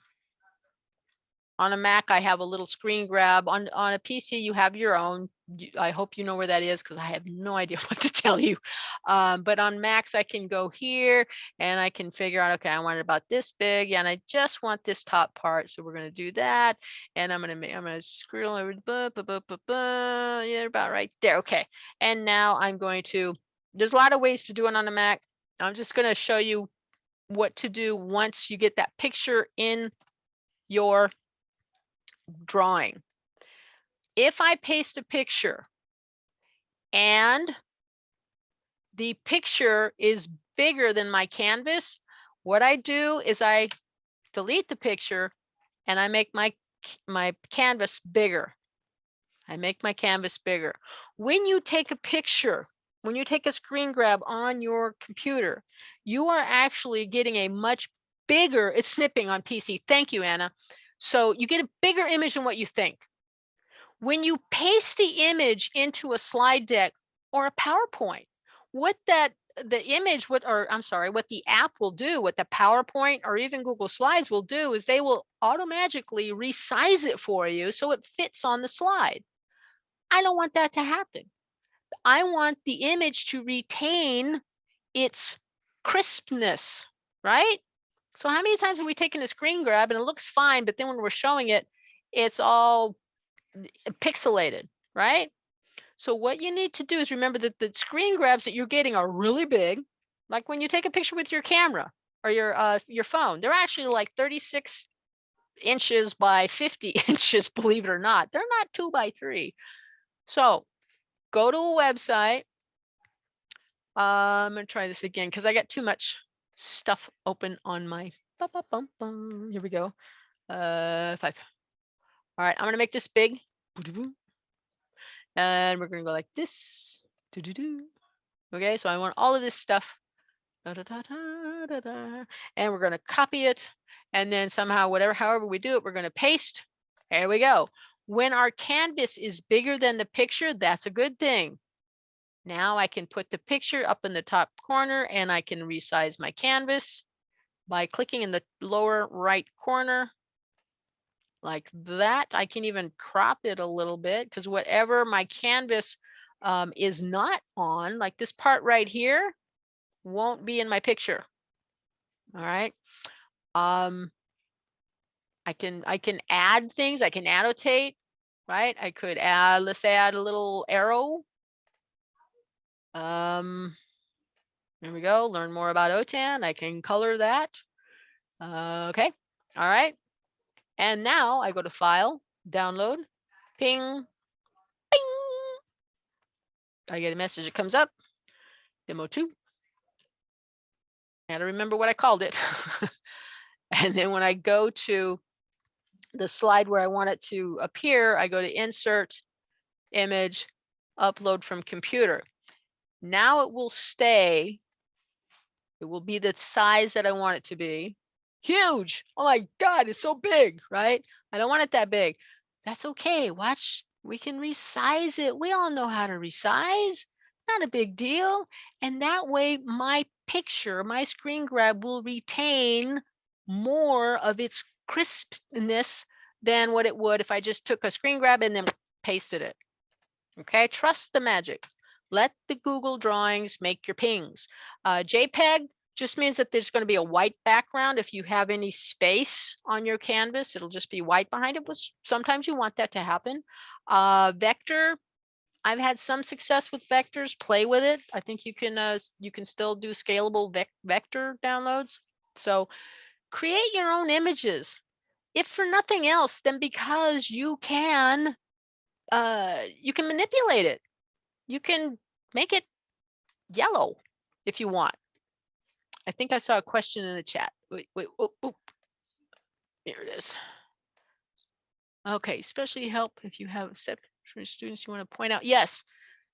on a Mac, I have a little screen grab. On, on a PC, you have your own. I hope you know where that is because I have no idea what to tell you. Um, but on Macs, I can go here and I can figure out, okay, I want it about this big and I just want this top part. So we're going to do that. And I'm going to make, I'm going to scroll over, buh, buh, buh, buh, buh, yeah, about right there. Okay. And now I'm going to, there's a lot of ways to do it on a Mac. I'm just going to show you what to do once you get that picture in your drawing. If I paste a picture and the picture is bigger than my canvas, what I do is I delete the picture and I make my my canvas bigger. I make my canvas bigger. When you take a picture, when you take a screen grab on your computer, you are actually getting a much bigger, it's snipping on PC. Thank you, Anna. So you get a bigger image than what you think. When you paste the image into a slide deck or a PowerPoint, what that the image what or I'm sorry, what the app will do, what the PowerPoint or even Google Slides will do is they will automatically resize it for you so it fits on the slide. I don't want that to happen. I want the image to retain its crispness, right? So how many times have we taken a screen grab and it looks fine, but then when we're showing it, it's all pixelated, right? So what you need to do is remember that the screen grabs that you're getting are really big. Like when you take a picture with your camera or your uh, your phone, they're actually like 36 inches by 50 inches, believe it or not. They're not two by three. So go to a website. Uh, I'm gonna try this again because I got too much stuff open on my. Here we go. Uh, five. All right, I'm gonna make this big. And we're gonna go like this. Okay, so I want all of this stuff. And we're gonna copy it. And then somehow, whatever, however we do it, we're gonna paste. There we go. When our canvas is bigger than the picture, that's a good thing. Now I can put the picture up in the top corner and I can resize my canvas by clicking in the lower right corner like that. I can even crop it a little bit because whatever my canvas um, is not on, like this part right here, won't be in my picture. All right. Um, I can I can add things. I can annotate, right? I could add. Let's add a little arrow. Um, there we go. Learn more about OTAN. I can color that. Uh, okay. All right. And now I go to File, Download, Ping, Ping. I get a message that comes up. Demo two. Gotta remember what I called it. and then when I go to the slide where I want it to appear, I go to Insert, Image, Upload from Computer. Now it will stay. It will be the size that I want it to be. Huge. Oh my God, it's so big, right? I don't want it that big. That's okay. Watch, we can resize it. We all know how to resize. Not a big deal. And that way, my picture, my screen grab will retain more of its crispness than what it would if I just took a screen grab and then pasted it. Okay, trust the magic. Let the Google drawings make your pings. Uh, JPEG just means that there's going to be a white background. If you have any space on your canvas, it'll just be white behind it, which sometimes you want that to happen. Uh, vector, I've had some success with vectors. Play with it. I think you can uh, you can still do scalable vec vector downloads. So create your own images. If for nothing else, then because you can uh, you can manipulate it. You can make it yellow if you want. I think I saw a question in the chat. Wait, wait, oh, oh. Here it is. Okay, especially help if you have for students you want to point out. Yes,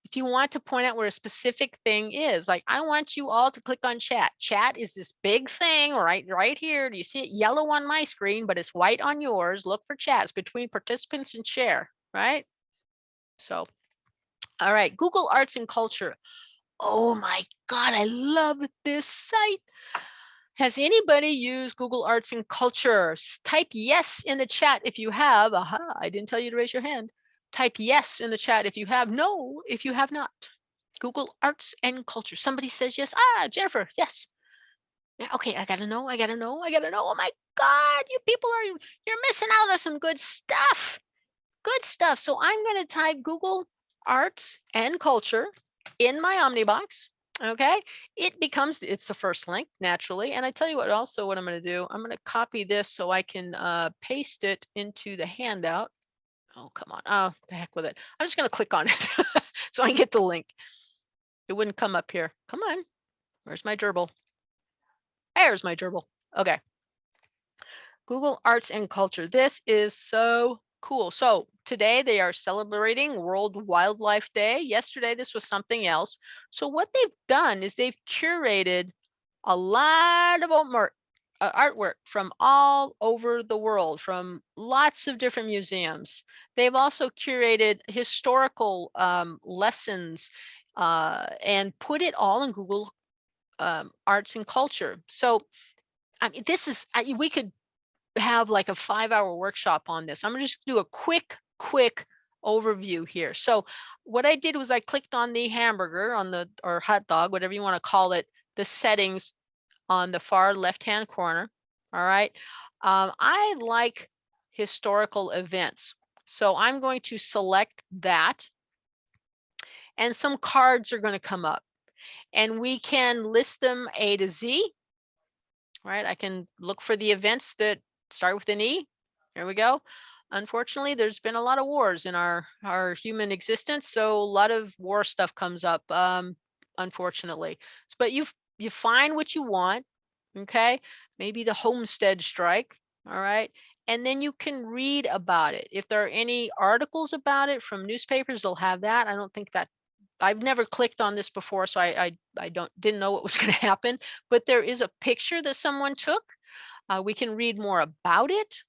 if you want to point out where a specific thing is, like I want you all to click on chat. Chat is this big thing right right here. Do you see it yellow on my screen, but it's white on yours? Look for chats between participants and share, right? So, all right, Google Arts and Culture. Oh my God, I love this site. Has anybody used Google Arts and Culture? Type yes in the chat if you have. Aha, I didn't tell you to raise your hand. Type yes in the chat if you have. No, if you have not. Google Arts and Culture. Somebody says yes. Ah, Jennifer, yes. Okay, I gotta know. I gotta know. I gotta know. Oh my God, you people are you're missing out on some good stuff. Good stuff. So I'm gonna type Google Arts and Culture in my Omnibox. Okay, it becomes it's the first link naturally. And I tell you what, also what I'm going to do, I'm going to copy this so I can uh, paste it into the handout. Oh, come on. Oh, the heck with it. I'm just going to click on it so I can get the link. It wouldn't come up here. Come on. Where's my gerbil? There's my gerbil. Okay. Google Arts and Culture. This is so cool. So today they are celebrating World Wildlife Day. Yesterday this was something else. So what they've done is they've curated a lot of uh, artwork from all over the world, from lots of different museums. They've also curated historical um, lessons uh, and put it all in Google um, Arts and Culture. So I mean, this is, I, we could have like a five hour workshop on this. I'm gonna just do a quick, quick overview here. So what I did was I clicked on the hamburger on the, or hot dog, whatever you wanna call it, the settings on the far left-hand corner, all right? Um, I like historical events. So I'm going to select that and some cards are gonna come up and we can list them A to Z, right? I can look for the events that start with an E. Here we go. Unfortunately, there's been a lot of wars in our our human existence, so a lot of war stuff comes up. Um, unfortunately, but you you find what you want, okay? Maybe the homestead strike, all right, and then you can read about it. If there are any articles about it from newspapers, they'll have that. I don't think that I've never clicked on this before, so I I, I don't didn't know what was going to happen. But there is a picture that someone took uh, we can read more about it.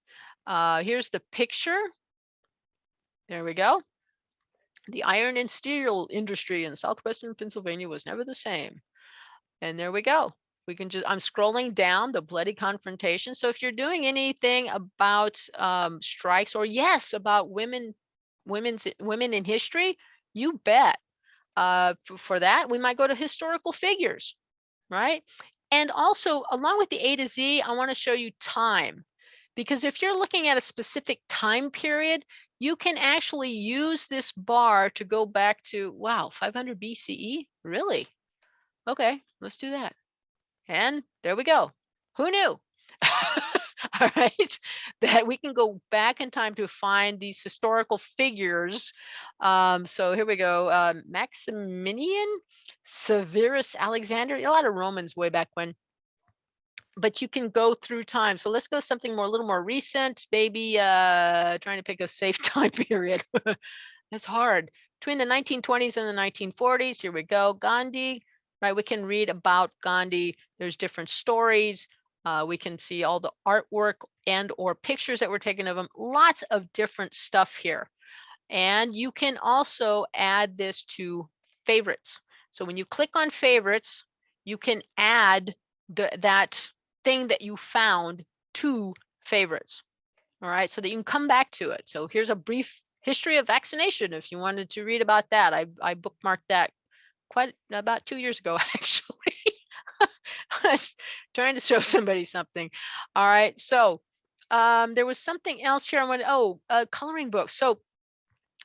Uh, here's the picture. There we go. The iron and steel industry in southwestern Pennsylvania was never the same. And there we go. We can just, I'm scrolling down the bloody confrontation. So if you're doing anything about um, strikes or yes, about women, women's women in history, you bet. Uh, for, for that, we might go to historical figures, right? And also along with the A to Z, I wanna show you time. Because if you're looking at a specific time period, you can actually use this bar to go back to, wow, 500 BCE? Really? Okay, let's do that. And there we go. Who knew? all right, that we can go back in time to find these historical figures. Um, so here we go, um, Maximinian, Severus Alexander, a lot of Romans way back when. But you can go through time. So let's go something more, a little more recent, maybe uh, trying to pick a safe time period. That's hard. Between the 1920s and the 1940s, here we go, Gandhi, right? We can read about Gandhi. There's different stories. Uh, we can see all the artwork and or pictures that were taken of him. Lots of different stuff here. And you can also add this to favorites. So when you click on favorites, you can add the, that thing that you found to favorites. All right, so that you can come back to it. So here's a brief history of vaccination if you wanted to read about that. I, I bookmarked that quite about two years ago, actually. I was trying to show somebody something. All right. So um, there was something else here. I went, oh, a coloring book. So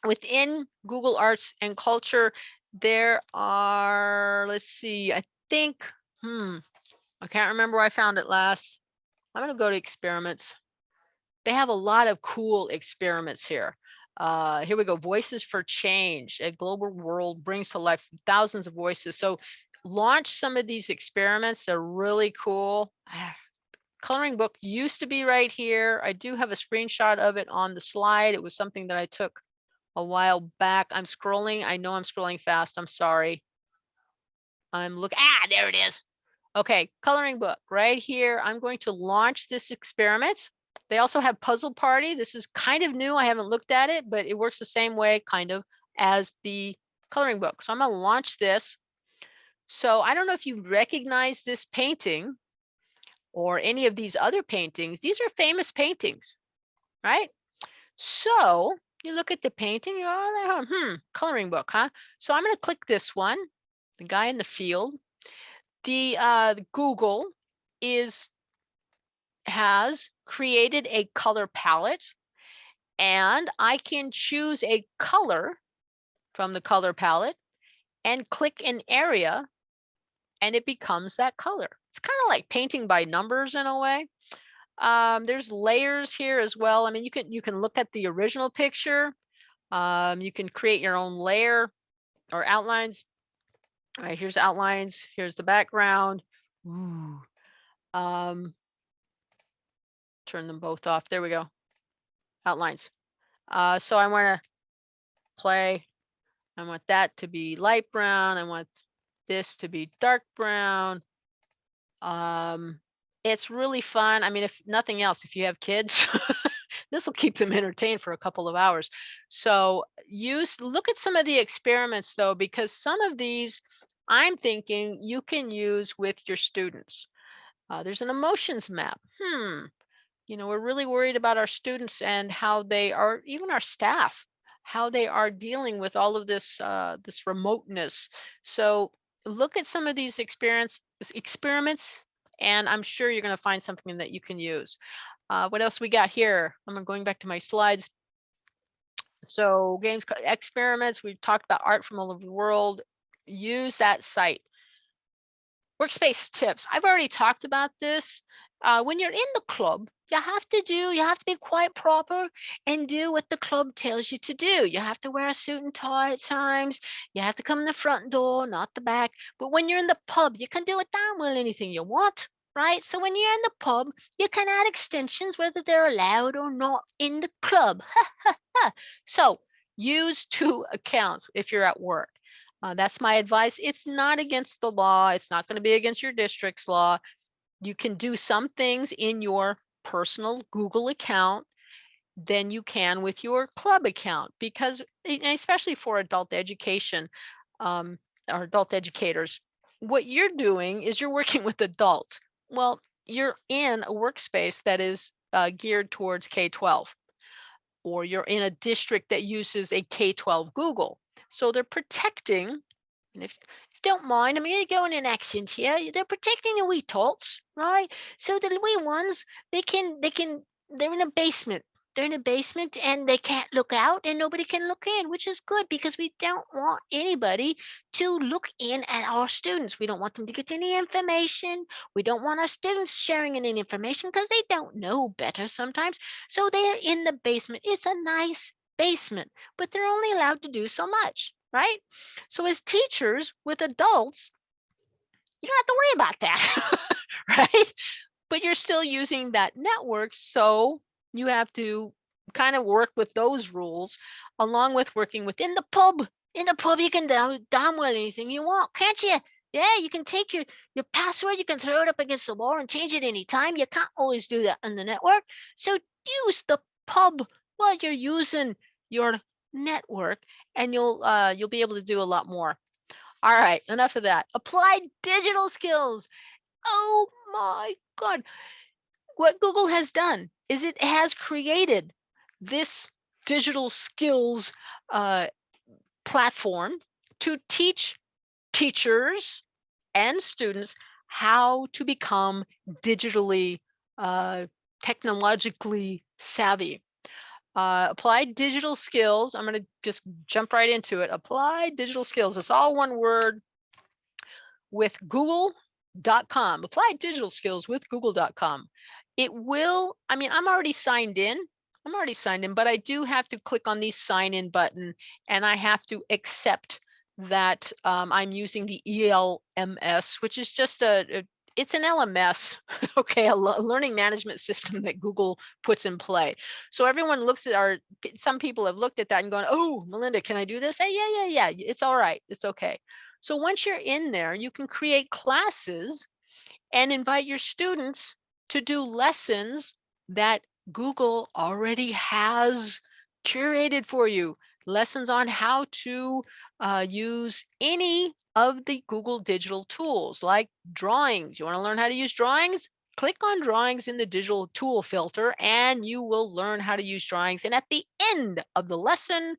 within Google Arts and Culture, there are, let's see, I think, hmm, I can't remember where I found it last. I'm going to go to experiments. They have a lot of cool experiments here. Uh, here we go. Voices for Change. A global world brings to life thousands of voices. So launch some of these experiments. They're really cool. Coloring book used to be right here. I do have a screenshot of it on the slide. It was something that I took a while back. I'm scrolling. I know I'm scrolling fast. I'm sorry. I'm look. Ah, there it is. Okay, coloring book right here. I'm going to launch this experiment. They also have Puzzle Party. This is kind of new. I haven't looked at it, but it works the same way kind of as the coloring book. So I'm going to launch this. So I don't know if you recognize this painting or any of these other paintings. These are famous paintings, right? So you look at the painting, you're oh, hmm, coloring book, huh? So I'm going to click this one, the guy in the field. The uh, Google is has created a color palette and I can choose a color from the color palette and click an area and it becomes that color. It's kind of like painting by numbers in a way. Um, there's layers here as well. I mean, you can you can look at the original picture. Um, you can create your own layer or outlines. All right, here's outlines. Here's the background. Ooh. Um, turn them both off. There we go. Outlines. Uh, so I want to play. I want that to be light brown. I want this to be dark brown. Um, it's really fun. I mean, if nothing else, if you have kids, this will keep them entertained for a couple of hours. So use look at some of the experiments though, because some of these I'm thinking you can use with your students. Uh, there's an emotions map. Hmm. You know, we're really worried about our students and how they are, even our staff, how they are dealing with all of this uh, this remoteness. So look at some of these experience experiments, and I'm sure you're going to find something that you can use. Uh, what else we got here? I'm going back to my slides. So games experiments, we've talked about art from all over the world. Use that site. Workspace tips. I've already talked about this. Uh, when you're in the club, you have to do, you have to be quite proper and do what the club tells you to do. You have to wear a suit and tie at times. You have to come in the front door, not the back. But when you're in the pub, you can do it damn well anything you want, right? So when you're in the pub, you can add extensions whether they're allowed or not in the club. so use two accounts if you're at work. Uh, that's my advice. It's not against the law. It's not going to be against your district's law. You can do some things in your personal Google account than you can with your club account because especially for adult education um, or adult educators, what you're doing is you're working with adults. Well, you're in a workspace that is uh, geared towards K-12 or you're in a district that uses a K-12 Google. So they're protecting, and if, if you don't mind, I'm going to go in an accent here. They're protecting the wee tots, right? So the wee ones, they can, they can, they're in a basement. They're in a basement and they can't look out and nobody can look in, which is good because we don't want anybody to look in at our students. We don't want them to get any information. We don't want our students sharing any information because they don't know better sometimes. So they're in the basement. It's a nice basement, but they're only allowed to do so much, right? So as teachers with adults, you don't have to worry about that, right? But you're still using that network, so you have to kind of work with those rules along with working within the pub. In the pub, you can down download anything you want, can't you? Yeah, you can take your your password, you can throw it up against the wall and change it anytime. You can't always do that on the network. So use the pub while you're using your network and you'll uh, you'll be able to do a lot more. All right, enough of that. Applied digital skills. Oh my God. What Google has done is it has created this digital skills uh, platform to teach teachers and students how to become digitally, uh, technologically savvy. Uh, applied digital skills. I'm going to just jump right into it. Applied digital skills. It's all one word with google.com. Applied digital skills with google.com. It will, I mean, I'm already signed in. I'm already signed in, but I do have to click on the sign in button and I have to accept that um, I'm using the ELMS, which is just a, a it's an LMS, okay, a learning management system that Google puts in play. So everyone looks at our, some people have looked at that and gone, oh, Melinda, can I do this? Hey, yeah, yeah, yeah, it's all right, it's okay. So once you're in there, you can create classes and invite your students to do lessons that Google already has curated for you. Lessons on how to uh, use any of the Google digital tools like drawings. You want to learn how to use drawings? Click on drawings in the digital tool filter and you will learn how to use drawings. And at the end of the lesson,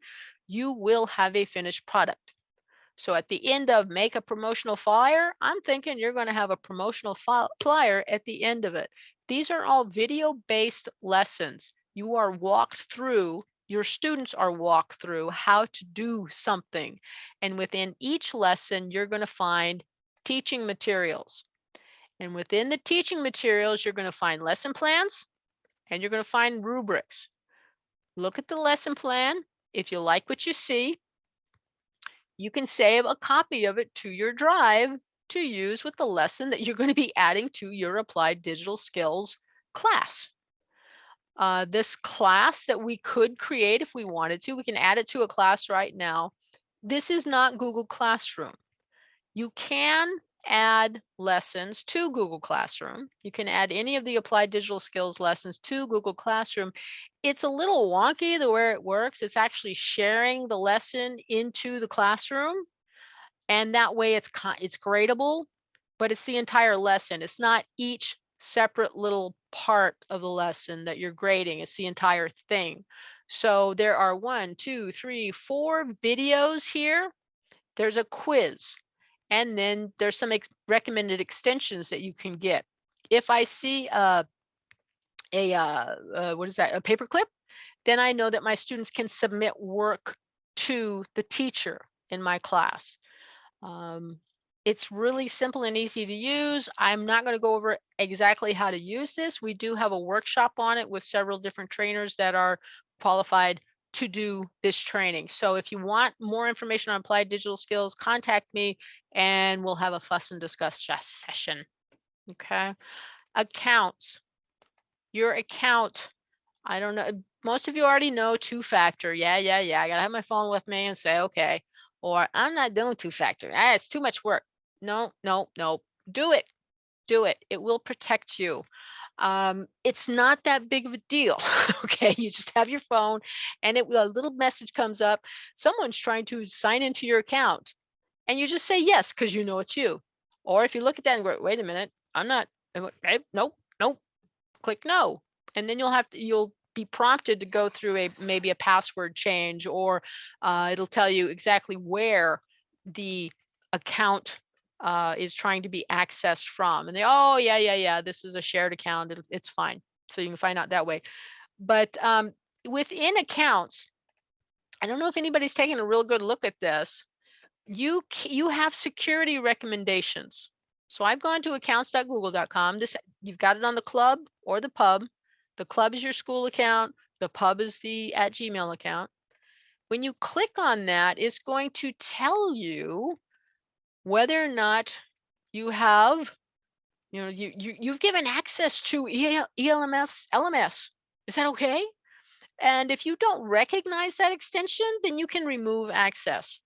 you will have a finished product. So at the end of make a promotional flyer, I'm thinking you're going to have a promotional flyer at the end of it. These are all video based lessons. You are walked through, your students are walked through how to do something. And within each lesson, you're going to find teaching materials. And within the teaching materials, you're going to find lesson plans and you're going to find rubrics. Look at the lesson plan. If you like what you see, you can save a copy of it to your drive to use with the lesson that you're going to be adding to your applied digital skills class. Uh, this class that we could create if we wanted to, we can add it to a class right now. This is not Google Classroom. You can add lessons to Google Classroom. You can add any of the applied digital skills lessons to Google Classroom. It's a little wonky the way it works. It's actually sharing the lesson into the classroom. And that way it's it's gradable, but it's the entire lesson. It's not each separate little part of the lesson that you're grading. It's the entire thing. So there are one, two, three, four videos here. There's a quiz. And then there's some ex- recommended extensions that you can get. If I see a, a uh, uh, what is that, a paperclip, then I know that my students can submit work to the teacher in my class. Um, it's really simple and easy to use. I'm not going to go over exactly how to use this. We do have a workshop on it with several different trainers that are qualified to do this training. So if you want more information on applied digital skills, contact me and we'll have a fuss and discuss ses- session. Okay. Accounts. Your account. I don't know. Most of you already know two factor. Yeah, yeah, yeah. I gotta have my phone with me and say, okay. Or I'm not doing two factor. Ah, it's too much work. No, no, no. Do it. Do it. It will protect you. Um, it's not that big of a deal. okay. You just have your phone and it will, a little message comes up. Someone's trying to sign into your account and you just say yes because you know it's you. Or if you look at that and go, wait a minute, I'm not, okay, nope, nope, click no. And then you'll have to, you'll be prompted to go through a maybe a password change or uh, it'll tell you exactly where the account uh, is trying to be accessed from. And they, oh, yeah, yeah, yeah, this is a shared account. It, it's fine. So you can find out that way. But um, within accounts, I don't know if anybody's taken a real good look at this. You you have security recommendations. So I've gone to accounts.google.com. This you've got it on the club or the pub. The club is your school account. The pub is the at Gmail account. When you click on that, it's going to tell you whether or not you have, you know, you, you you've given access to EL, ELMS LMS. Is that okay? And if you don't recognize that extension, then you can remove access.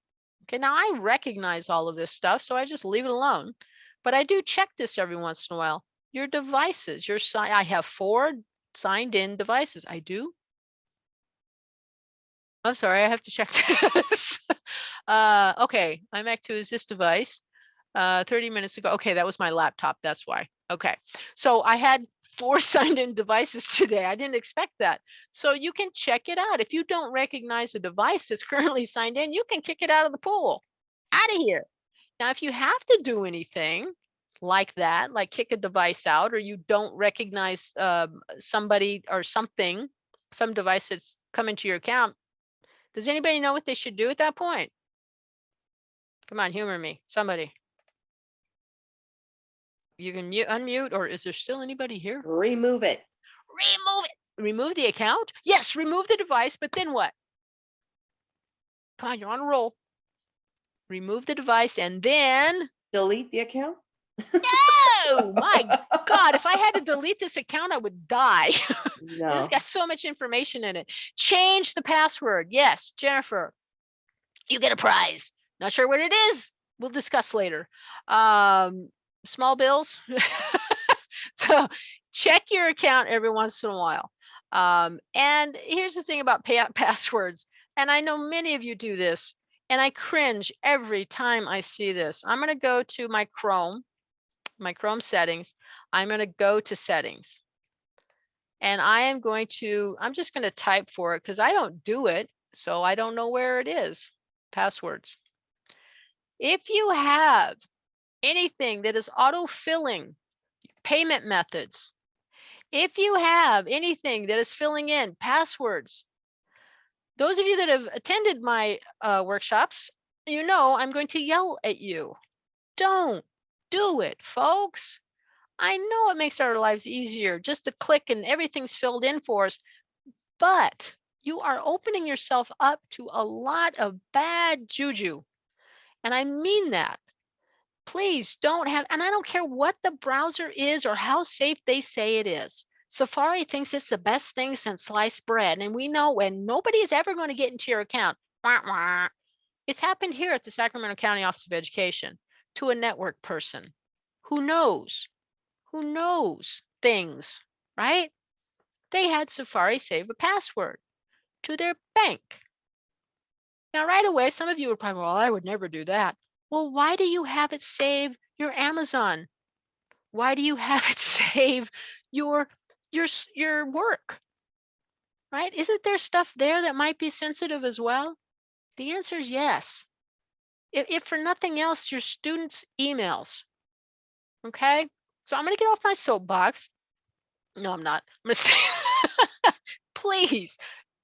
Okay, now I recognize all of this stuff, so I just leave it alone. But I do check this every once in a while. Your devices, your sign, I have four signed in devices. I do. I'm sorry, I have to check this. uh, okay, I'm back to is this device. Uh, 30 minutes ago. Okay, that was my laptop. That's why. Okay, so I had four signed in devices today. I didn't expect that. So you can check it out. If you don't recognize a device that's currently signed in, you can kick it out of the pool, out of here. Now, if you have to do anything like that, like kick a device out, or you don't recognize um, somebody or something, some device that's come into your account, does anybody know what they should do at that point? Come on, humor me, somebody. You can mute, unmute, or is there still anybody here? Remove it. Remove it. Remove the account? Yes, remove the device, but then what? Come on, you're on a roll. Remove the device and then, Delete the account? no, my God, if I had to delete this account, I would die. No. It's got so much information in it. Change the password. Yes, Jennifer, you get a prize. Not sure what it is. We'll discuss later. Um, small bills. so check your account every once in a while. Um, and here's the thing about passwords. And I know many of you do this, and I cringe every time I see this. I'm going to go to my Chrome, my Chrome settings. I'm going to go to settings and I am going to, I'm just going to type for it because I don't do it. So I don't know where it is. Passwords. If you have anything that is auto-filling payment methods, if you have anything that is filling in passwords, those of you that have attended my uh, workshops, you know I'm going to yell at you. Don't do it, folks. I know it makes our lives easier just to click and everything's filled in for us, but you are opening yourself up to a lot of bad juju. And I mean that. Please don't have, and I don't care what the browser is or how safe they say it is. Safari thinks it's the best thing since sliced bread. And we know when nobody is ever going to get into your account. Wah, wah. It's happened here at the Sacramento County Office of Education to a network person who knows, who knows things, right? They had Safari save a password to their bank. Now, right away, some of you are probably, well, I would never do that. Well, why do you have it save your Amazon? Why do you have it save your your your work? Right? Isn't there stuff there that might be sensitive as well? The answer is yes. If, if for nothing else, your students' emails. Okay, so I'm going to get off my soapbox. No, I'm not. I'm going to say, please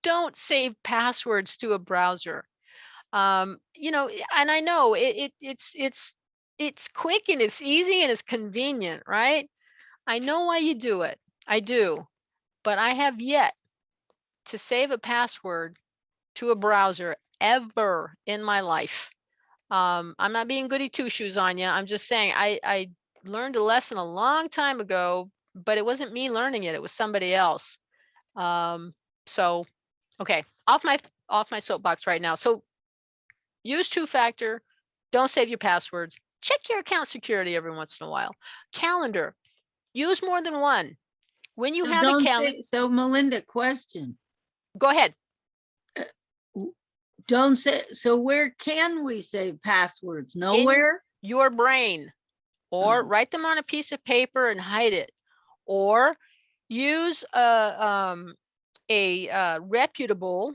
don't save passwords to a browser. Um, you know, and I know it, it it's it's it's quick and it's easy and it's convenient, right? I know why you do it. I do, but I have yet to save a password to a browser ever in my life. Um, I'm not being goody two shoes on you. I'm just saying I, I learned a lesson a long time ago, but it wasn't me learning it. It was somebody else. Um, so, okay, off my off my soapbox right now. So, use two factor. Don't save your passwords. Check your account security every once in a while. Calendar. Use more than one. When you So have a calendar, So Melinda, question, go ahead. don't say, so where can we save passwords? Nowhere? your brain or Oh. write them on a piece of paper and hide it or use a um, a uh, reputable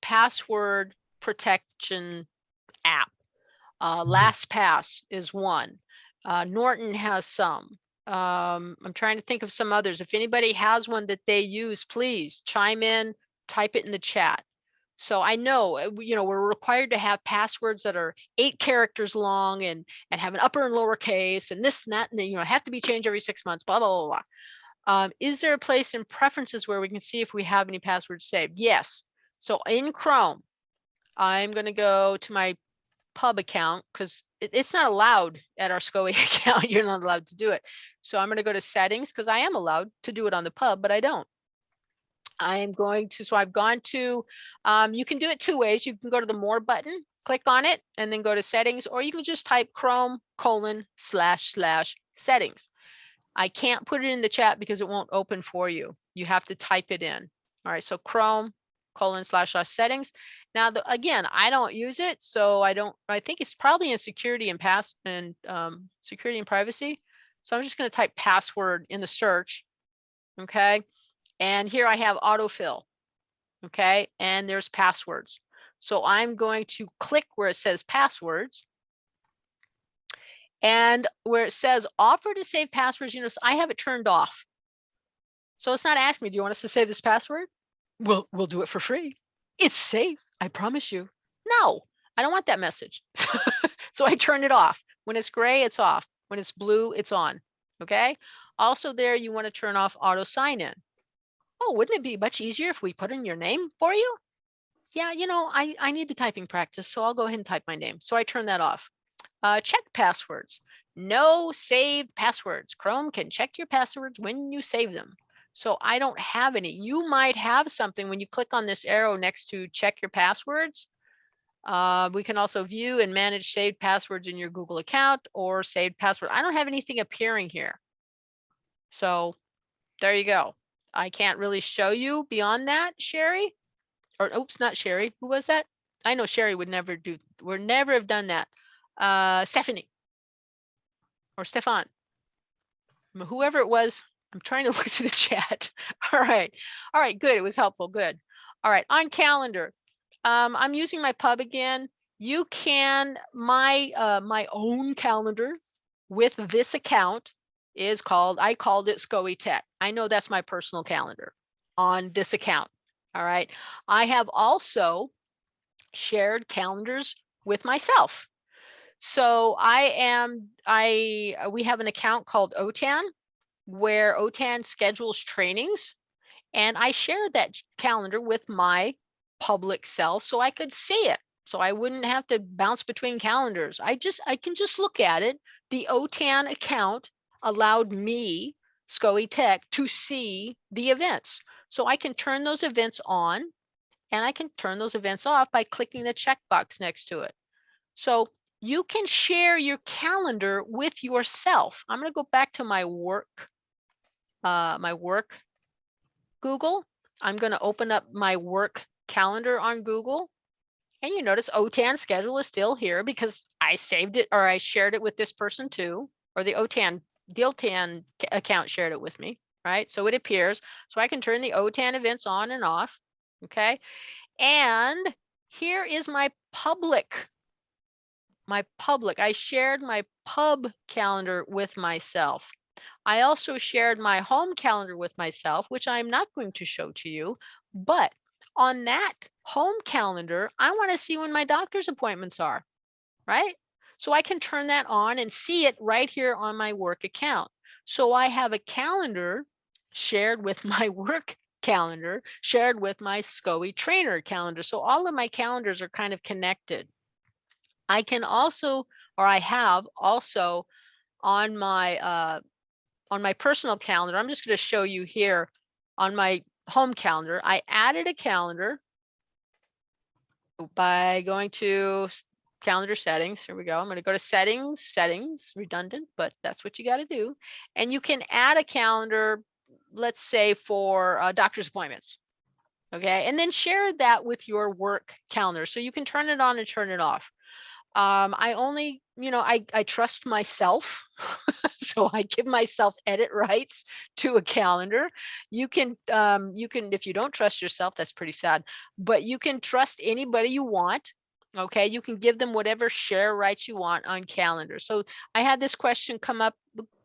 password protection app uh, LastPass is one. Uh, Norton has some. Um, I'm trying to think of some others. If anybody has one that they use, please chime in, type it in the chat. So I know, uh, you know, we're required to have passwords that are eight characters long and and have an upper and lower case and this and that, and you know, have to be changed every six months, blah, blah, blah, blah. Um, is there a place in preferences where we can see if we have any passwords saved? Yes. So in Chrome, I'm going to go to my pub account because it, it's not allowed at our SCOE account. You're not allowed to do it. So I'm going to go to settings because I am allowed to do it on the pub, but I don't. I am going to, so I've gone to, um, you can do it two ways. You can go to the more button, click on it and then go to settings, or you can just type Chrome colon slash slash settings. I can't put it in the chat because it won't open for you. You have to type it in. All right, so Chrome colon slash slash settings. Now, the, again, I don't use it, so I don't, I think it's probably in security and pass and um, security and privacy. So I'm just gonna type password in the search, okay? And here I have autofill, okay? And there's passwords. So I'm going to click where it says passwords. And where it says offer to save passwords, you notice I have it turned off. So it's not asking me, do you want us to save this password? We'll, we'll do it for free. It's safe, I promise you. No, I don't want that message. so I turn it off. When it's gray, it's off. When it's blue, it's on. Okay. Also there, you want to turn off auto sign in. Oh, wouldn't it be much easier if we put in your name for you? Yeah, you know, I, I need the typing practice, so I'll go ahead and type my name. So I turn that off. Uh, check passwords. No saved passwords. Chrome can check your passwords when you save them. So I don't have any. You might have something when you click on this arrow next to check your passwords. Uh, we can also view and manage saved passwords in your Google account or saved password. I don't have anything appearing here. So there you go. I can't really show you beyond that, Sherry. Or oops, not Sherry. Who was that? I know Sherry would never do, would never have done that. Uh, Stephanie. Or Stefan. Whoever it was, I'm trying to look to the chat. All right. All right, good. It was helpful. Good. All right, on calendar. Um, I'm using my pub again. You can, my uh, my own calendar with this account is called, I called it SCOE Tech. I know that's my personal calendar on this account. All right. I have also shared calendars with myself. So I am, I, we have an account called OTAN where OTAN schedules trainings. And I shared that calendar with my public self so I could see it. So I wouldn't have to bounce between calendars. I just, I can just look at it. The OTAN account allowed me, SCOE Tech, to see the events. So I can turn those events on and I can turn those events off by clicking the checkbox next to it. So you can share your calendar with yourself. I'm going to go back to my work, uh, my work Google. I'm going to open up my work calendar on Google. And you notice OTAN schedule is still here because I saved it or I shared it with this person too, or the OTAN, the OTAN account shared it with me, right? So it appears, so I can turn the OTAN events on and off, okay? And here is my public, my public, I shared my pub calendar with myself. I also shared my home calendar with myself, which I'm not going to show to you, but on that home calendar, I want to see when my doctor's appointments are, right? So I can turn that on and see it right here on my work account. So I have a calendar shared with my work calendar, shared with my SCOE trainer calendar. So all of my calendars are kind of connected. I can also, or I have also on my uh, on my personal calendar, I'm just going to show you here on my home calendar, I added a calendar by going to calendar settings. Here we go. I'm going to go to settings, settings, redundant, but that's what you got to do. And you can add a calendar, let's say for uh, doctor's appointments. Okay. And then share that with your work calendar. So you can turn it on and turn it off. Um, I only, you know, I, I trust myself. so I give myself edit rights to a calendar. You can, um, you can, if you don't trust yourself, that's pretty sad, but you can trust anybody you want. Okay, you can give them whatever share rights you want on calendar. So I had this question come up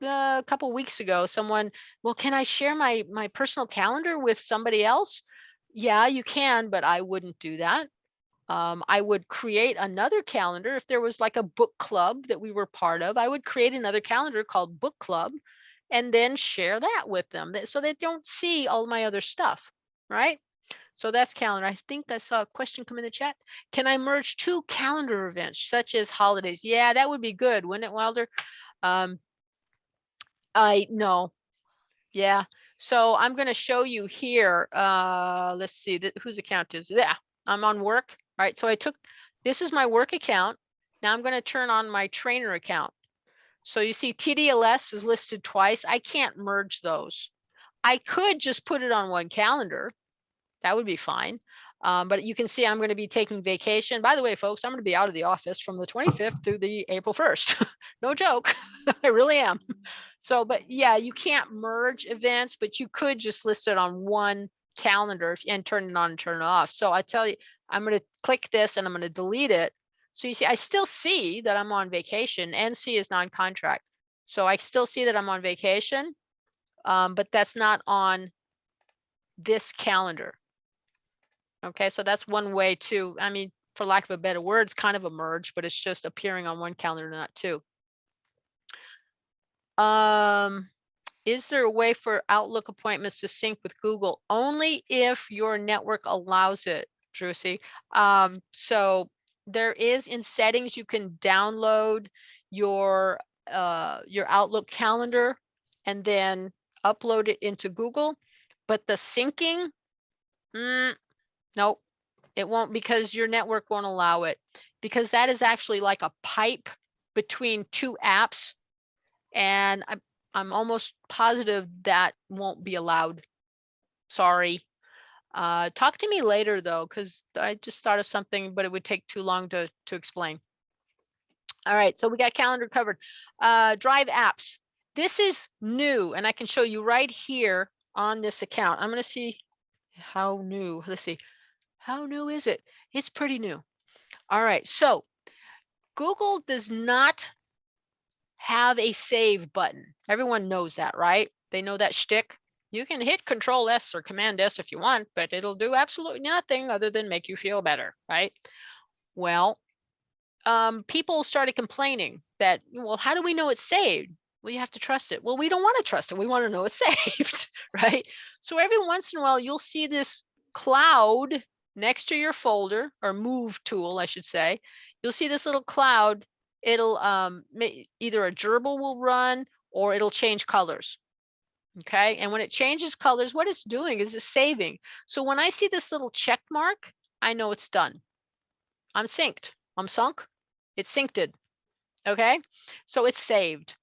uh, a couple weeks ago. Someone, well, can I share my my personal calendar with somebody else? Yeah, you can, but I wouldn't do that. Um, I would create another calendar if there was like a book club that we were part of. I would create another calendar called Book Club and then share that with them that- so they don't see all my other stuff, right? So that's calendar. I think I saw a question come in the chat. Can I merge two calendar events such as holidays? Yeah, that would be good, wouldn't it, Wilder? Um, I no. Yeah. So I'm going to show you here. Uh, let's see whose account is yeah. I'm on work. All right. So I took this is my work account. Now I'm going to turn on my trainer account. So you see TDLS is listed twice. I can't merge those. I could just put it on one calendar. That would be fine. Um, but you can see I'm going to be taking vacation. By the way, folks, I'm going to be out of the office from the 25th through the April 1st. no joke. I really am. So, but yeah, you can't merge events, but you could just list it on one calendar and turn it on and turn it off. So I tell you, I'm going to click this and I'm going to delete it. So you see, I still see that I'm on vacation. NC is non-contract. So I still see that I'm on vacation, um, but that's not on this calendar. Okay, so that's one way to, I mean, for lack of a better word, it's kind of a merge, but it's just appearing on one calendar, not two. Um, is there a way for Outlook appointments to sync with Google? Only if your network allows it, Drucy. Um, so there is in settings, you can download your, uh, your Outlook calendar and then upload it into Google. But the syncing, mm, nope, it won't because your network won't allow it. Because that is actually like a pipe between two apps. And I'm, I'm almost positive that won't be allowed. Sorry. Uh, talk to me later though, because I just thought of something, but it would take too long to, to explain. All right, so we got calendar covered. Uh, drive apps. This is new and I can show you right here on this account. I'm gonna see how new, let's see. How new is it? It's pretty new. All right, so Google does not have a save button. Everyone knows that, right? They know that shtick. You can hit Control S or Command S if you want, but it'll do absolutely nothing other than make you feel better, right? Well, um, people started complaining that, well, how do we know it's saved? Well, you have to trust it. Well, we don't want to trust it. We want to know it's saved, right? So every once in a while, you'll see this cloud next to your folder or move tool, I should say. You'll see this little cloud. It'll um, either a gerbil will run or it'll change colors. Okay, and when it changes colors, what it's doing is it's saving. So when I see this little check mark, I know it's done. I'm synced. I'm sunk. It's synced. Okay, so it's saved.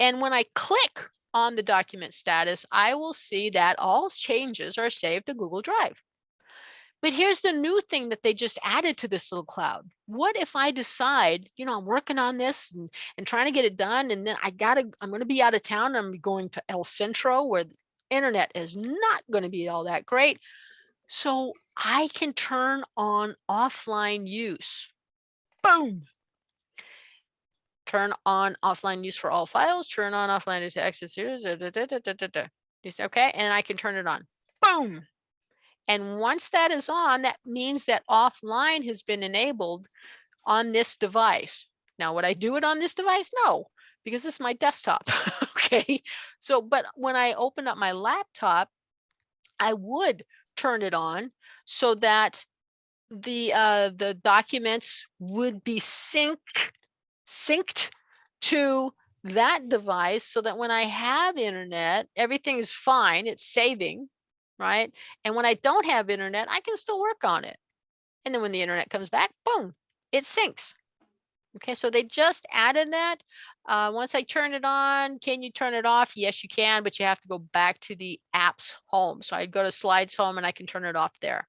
And when I click on the document status, I will see that all changes are saved to Google Drive. But here's the new thing that they just added to this little cloud. What if I decide, you know, I'm working on this and, and trying to get it done, and then I gotta, I'm gonna be out of town. I'm going to El Centro where the internet is not gonna be all that great. So I can turn on offline use. Boom. Turn on offline use for all files, turn on offline use access. Okay, and I can turn it on. Boom. And once that is on, that means that offline has been enabled on this device. Now, would I do it on this device? No, because this is my desktop. okay. So, but when I open up my laptop, I would turn it on so that the uh, the documents would be sync synced to that device so that when I have internet, everything is fine. It's saving, right? And when I don't have internet, I can still work on it. And then when the internet comes back, boom, it syncs. Okay, so they just added that. Uh, once I turn it on, can you turn it off? Yes, you can, but you have to go back to the apps home. So I'd go to slides home and I can turn it off there.